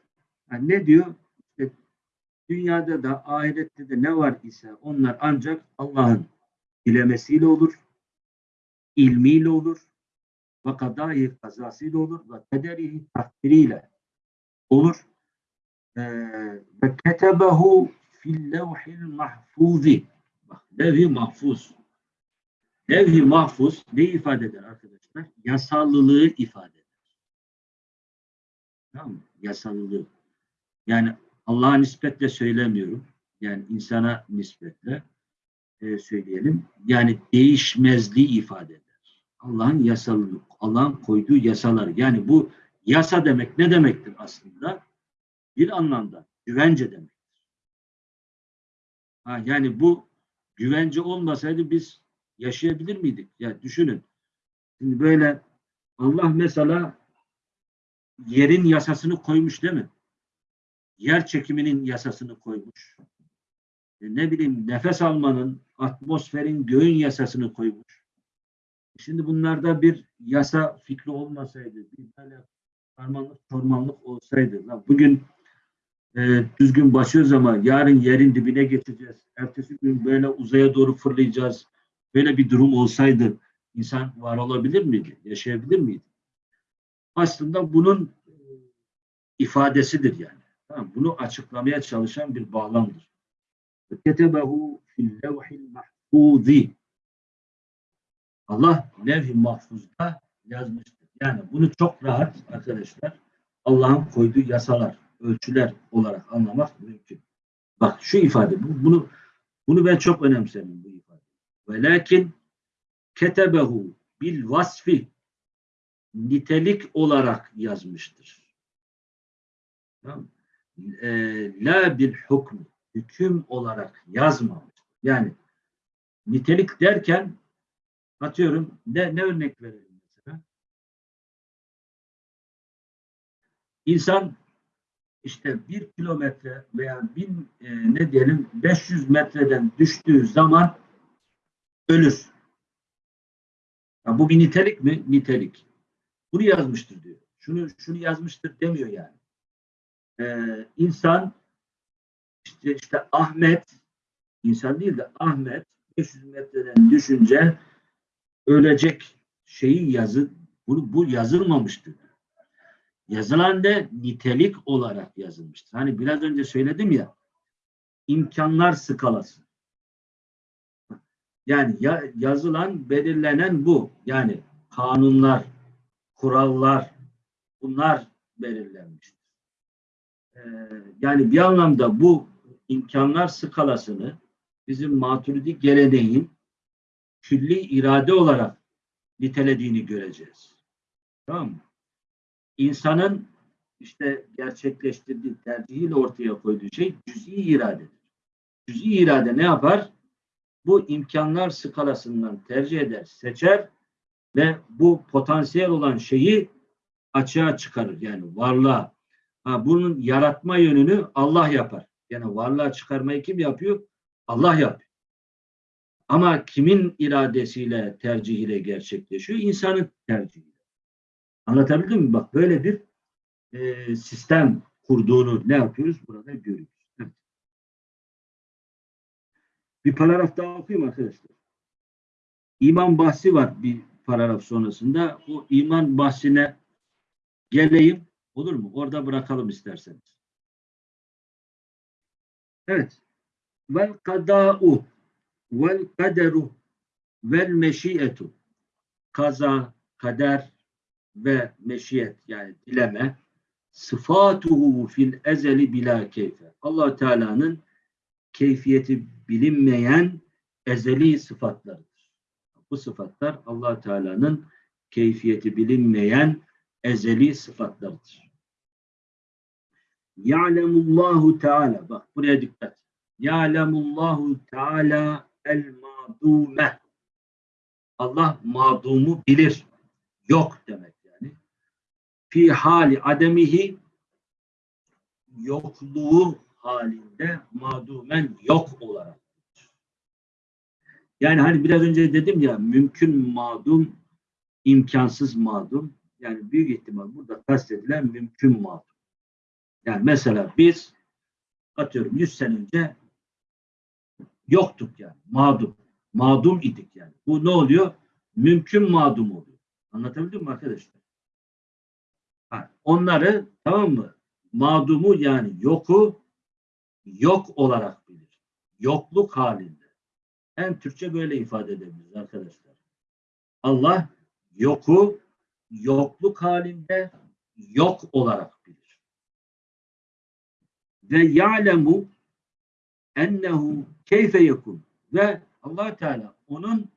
Yani ne diyor? Dünyada da ahirette de ne var ise onlar ancak Allah'ın dilemesiyle olur, ilmiyle olur, ve kadayı kazasıyla olur ve kaderihi takdiriyle olur. Ee, ve ketebehu fil levhil mahfuzi. Bak, mahfuz. Levh-i mahfuz ne ifade eder arkadaşlar? Yasallılığı ifade eder. Tamam mı? Yasallılığı. Yani Allah'a nispetle söylemiyorum. Yani insana nispetle e, söyleyelim. Yani değişmezliği ifade eder. Allah'ın yasalı, Allah'ın koyduğu yasalar. Yani bu yasa demek ne demektir aslında? Bir anlamda güvence demektir. Ha, yani bu güvence olmasaydı biz yaşayabilir miydik? Ya düşünün. Şimdi böyle Allah mesela yerin yasasını koymuş değil mi? Yer çekiminin yasasını koymuş. E ne bileyim nefes almanın, atmosferin, göğün yasasını koymuş. Şimdi bunlarda bir yasa fikri olmasaydı, bir böyle karmanlık, çormanlık olsaydı, lan bugün e, düzgün başlıyoruz ama yarın yerin dibine geçeceğiz. Ertesi gün böyle uzaya doğru fırlayacağız. Böyle bir durum olsaydı insan var olabilir miydi? Yaşayabilir miydi? Aslında bunun e, ifadesidir yani. Tamam, bunu açıklamaya çalışan bir bağlamdır. Ketebehu fil levhil mahfuzi. Allah levh-i mahfuzda yazmıştır. Yani bunu çok rahat arkadaşlar Allah'ın koyduğu yasalar, ölçüler olarak anlamak mümkün. Bak şu ifade, bu, bunu bunu ben çok önemserim bu ifade. Velakin ketebehu bil vasfi nitelik olarak yazmıştır. Tamam. Ee, la bil hukm hüküm olarak yazmamış. Yani nitelik derken atıyorum ne, ne örnek verelim mesela? İnsan işte bir kilometre veya bin e, ne diyelim 500 metreden düştüğü zaman ölür. Ya bu bir nitelik mi? Nitelik. Bunu yazmıştır diyor. Şunu şunu yazmıştır demiyor yani. Ee, insan işte, işte Ahmet insan değil de Ahmet 500 metreden düşünce ölecek şeyi yazı bunu bu yazılmamıştır. Yazılan da nitelik olarak yazılmıştır. Hani biraz önce söyledim ya imkanlar skalası. Yani ya, yazılan, belirlenen bu. Yani kanunlar, kurallar bunlar belirlenmiştir. Ee, yani bir anlamda bu imkanlar skalasını bizim maturidi geleneğin külli irade olarak nitelediğini göreceğiz. Tamam mı? İnsanın işte gerçekleştirdiği tercihiyle ortaya koyduğu şey cüz'i iradedir. Cüz'i irade ne yapar? Bu imkanlar skalasından tercih eder, seçer ve bu potansiyel olan şeyi açığa çıkarır. Yani varlığa. Ha, bunun yaratma yönünü Allah yapar. Yani varlığa çıkarmayı kim yapıyor? Allah yapıyor. Ama kimin iradesiyle, tercihiyle gerçekleşiyor? İnsanın tercihiyle. Anlatabildim mi? Bak böyle bir e, sistem kurduğunu ne yapıyoruz? Burada görüyoruz. Evet. Bir paragraf daha okuyayım arkadaşlar. İman bahsi var bir paragraf sonrasında. O iman bahsine geleyim. Olur mu? Orada bırakalım isterseniz. Evet. Vel kada'u vel kaderu vel meşiyetu kaza, kader ve meşiyet yani dileme sıfatuhu fil ezeli bila keyfe. allah Teala'nın keyfiyeti bilinmeyen ezeli sıfatlarıdır. Bu sıfatlar allah Teala'nın keyfiyeti bilinmeyen ezeli sıfatlarıdır. Ya'lemullahu Teala bak buraya dikkat. Ya'lemullahu Teala el madume. Allah madumu bilir. Yok demek yani. Fi hali ademihi yokluğu halinde madumen yok olarak. Yani hani biraz önce dedim ya mümkün madum, imkansız madum. Yani büyük ihtimal burada kastedilen mümkün madum. Yani mesela biz atıyorum 100 sene önce yoktuk yani. Mağdum. Mağdum idik yani. Bu ne oluyor? Mümkün mağdum oluyor. Anlatabildim mi arkadaşlar? Ha, onları tamam mı? Mağdumu yani yoku yok olarak bilir. Yokluk halinde. En Türkçe böyle ifade edebiliriz arkadaşlar. Allah yoku yokluk halinde yok olarak bilir. Ve ya'lemu ennehu keyfe yekun ve allah Teala onun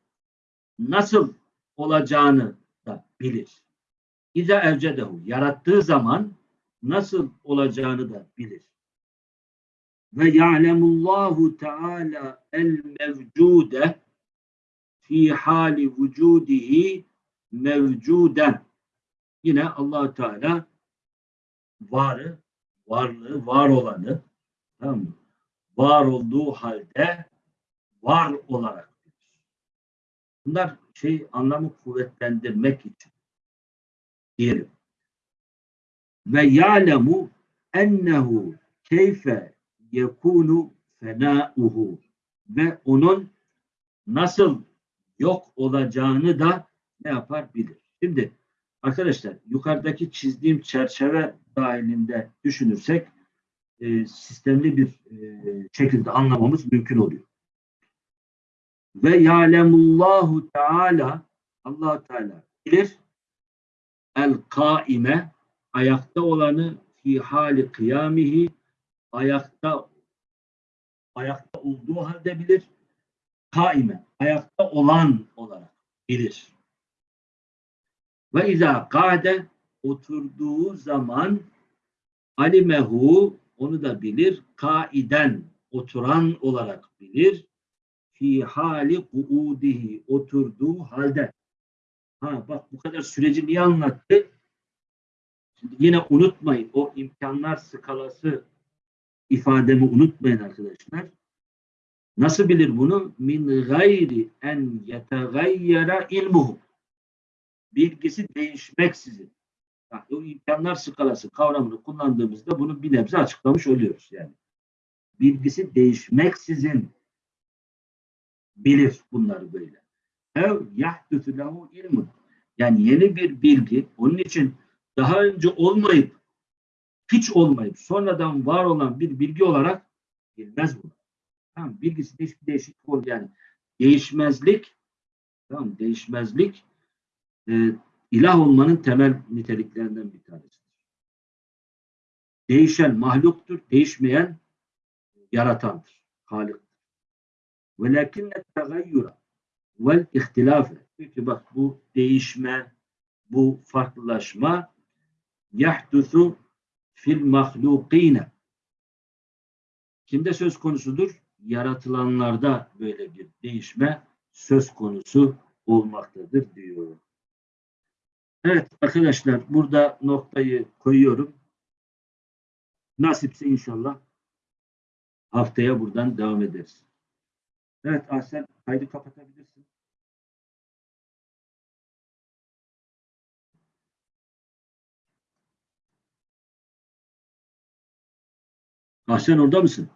nasıl olacağını da bilir. İza evcedehu yarattığı zaman nasıl olacağını da bilir. Ve ya'lemullahu Teala el mevcude fi hali vücudihi mevcuden. Yine allah Teala varı, varlığı, var olanı tamam mı? var olduğu halde var olarak bilir. Bunlar şey anlamı kuvvetlendirmek için diyelim. Ve ya'lemu ennehu keyfe yekunu fenauhu ve onun nasıl yok olacağını da ne yapar bilir. Şimdi arkadaşlar yukarıdaki çizdiğim çerçeve dahilinde düşünürsek e, sistemli bir e, şekilde anlamamız mümkün oluyor. Ve ya'lemullahu teala allah Teala bilir el kaime ayakta olanı fi hali kıyamihi ayakta ayakta olduğu halde bilir. kaime ayakta olan olarak bilir. Ve izâ kâde oturduğu zaman alimehu onu da bilir. Kaiden oturan olarak bilir. Fi hali kuudihi oturduğu halde. Ha bak bu kadar süreci niye anlattı? Şimdi yine unutmayın o imkanlar skalası ifademi unutmayın arkadaşlar. Nasıl bilir bunu? Min gayri en yetegayyara ilmuhu. Bilgisi değişmeksizin. Yani o imkanlar skalası kavramını kullandığımızda bunu bir nebze açıklamış oluyoruz yani. Bilgisi değişmeksizin bilir bunları böyle. Ev yahdüsü lehu ilmun. Yani yeni bir bilgi onun için daha önce olmayıp hiç olmayıp sonradan var olan bir bilgi olarak bilmez bunu. Tamam, bilgisinde hiçbir değişiklik olur yani. Değişmezlik tamam, değişmezlik e, ilah olmanın temel niteliklerinden bir tanesidir. Değişen mahluktur, değişmeyen yaratandır, haliktir. Velakinne tegayyura vel ihtilafe. Peki bak bu değişme, bu farklılaşma yahdusu fil mahlukine. Kimde söz konusudur? Yaratılanlarda böyle bir değişme söz konusu olmaktadır diyor. Evet arkadaşlar burada noktayı koyuyorum. Nasipse inşallah haftaya buradan devam ederiz. Evet Ahsen kaydı kapatabilirsin. Ahsen orada mısın?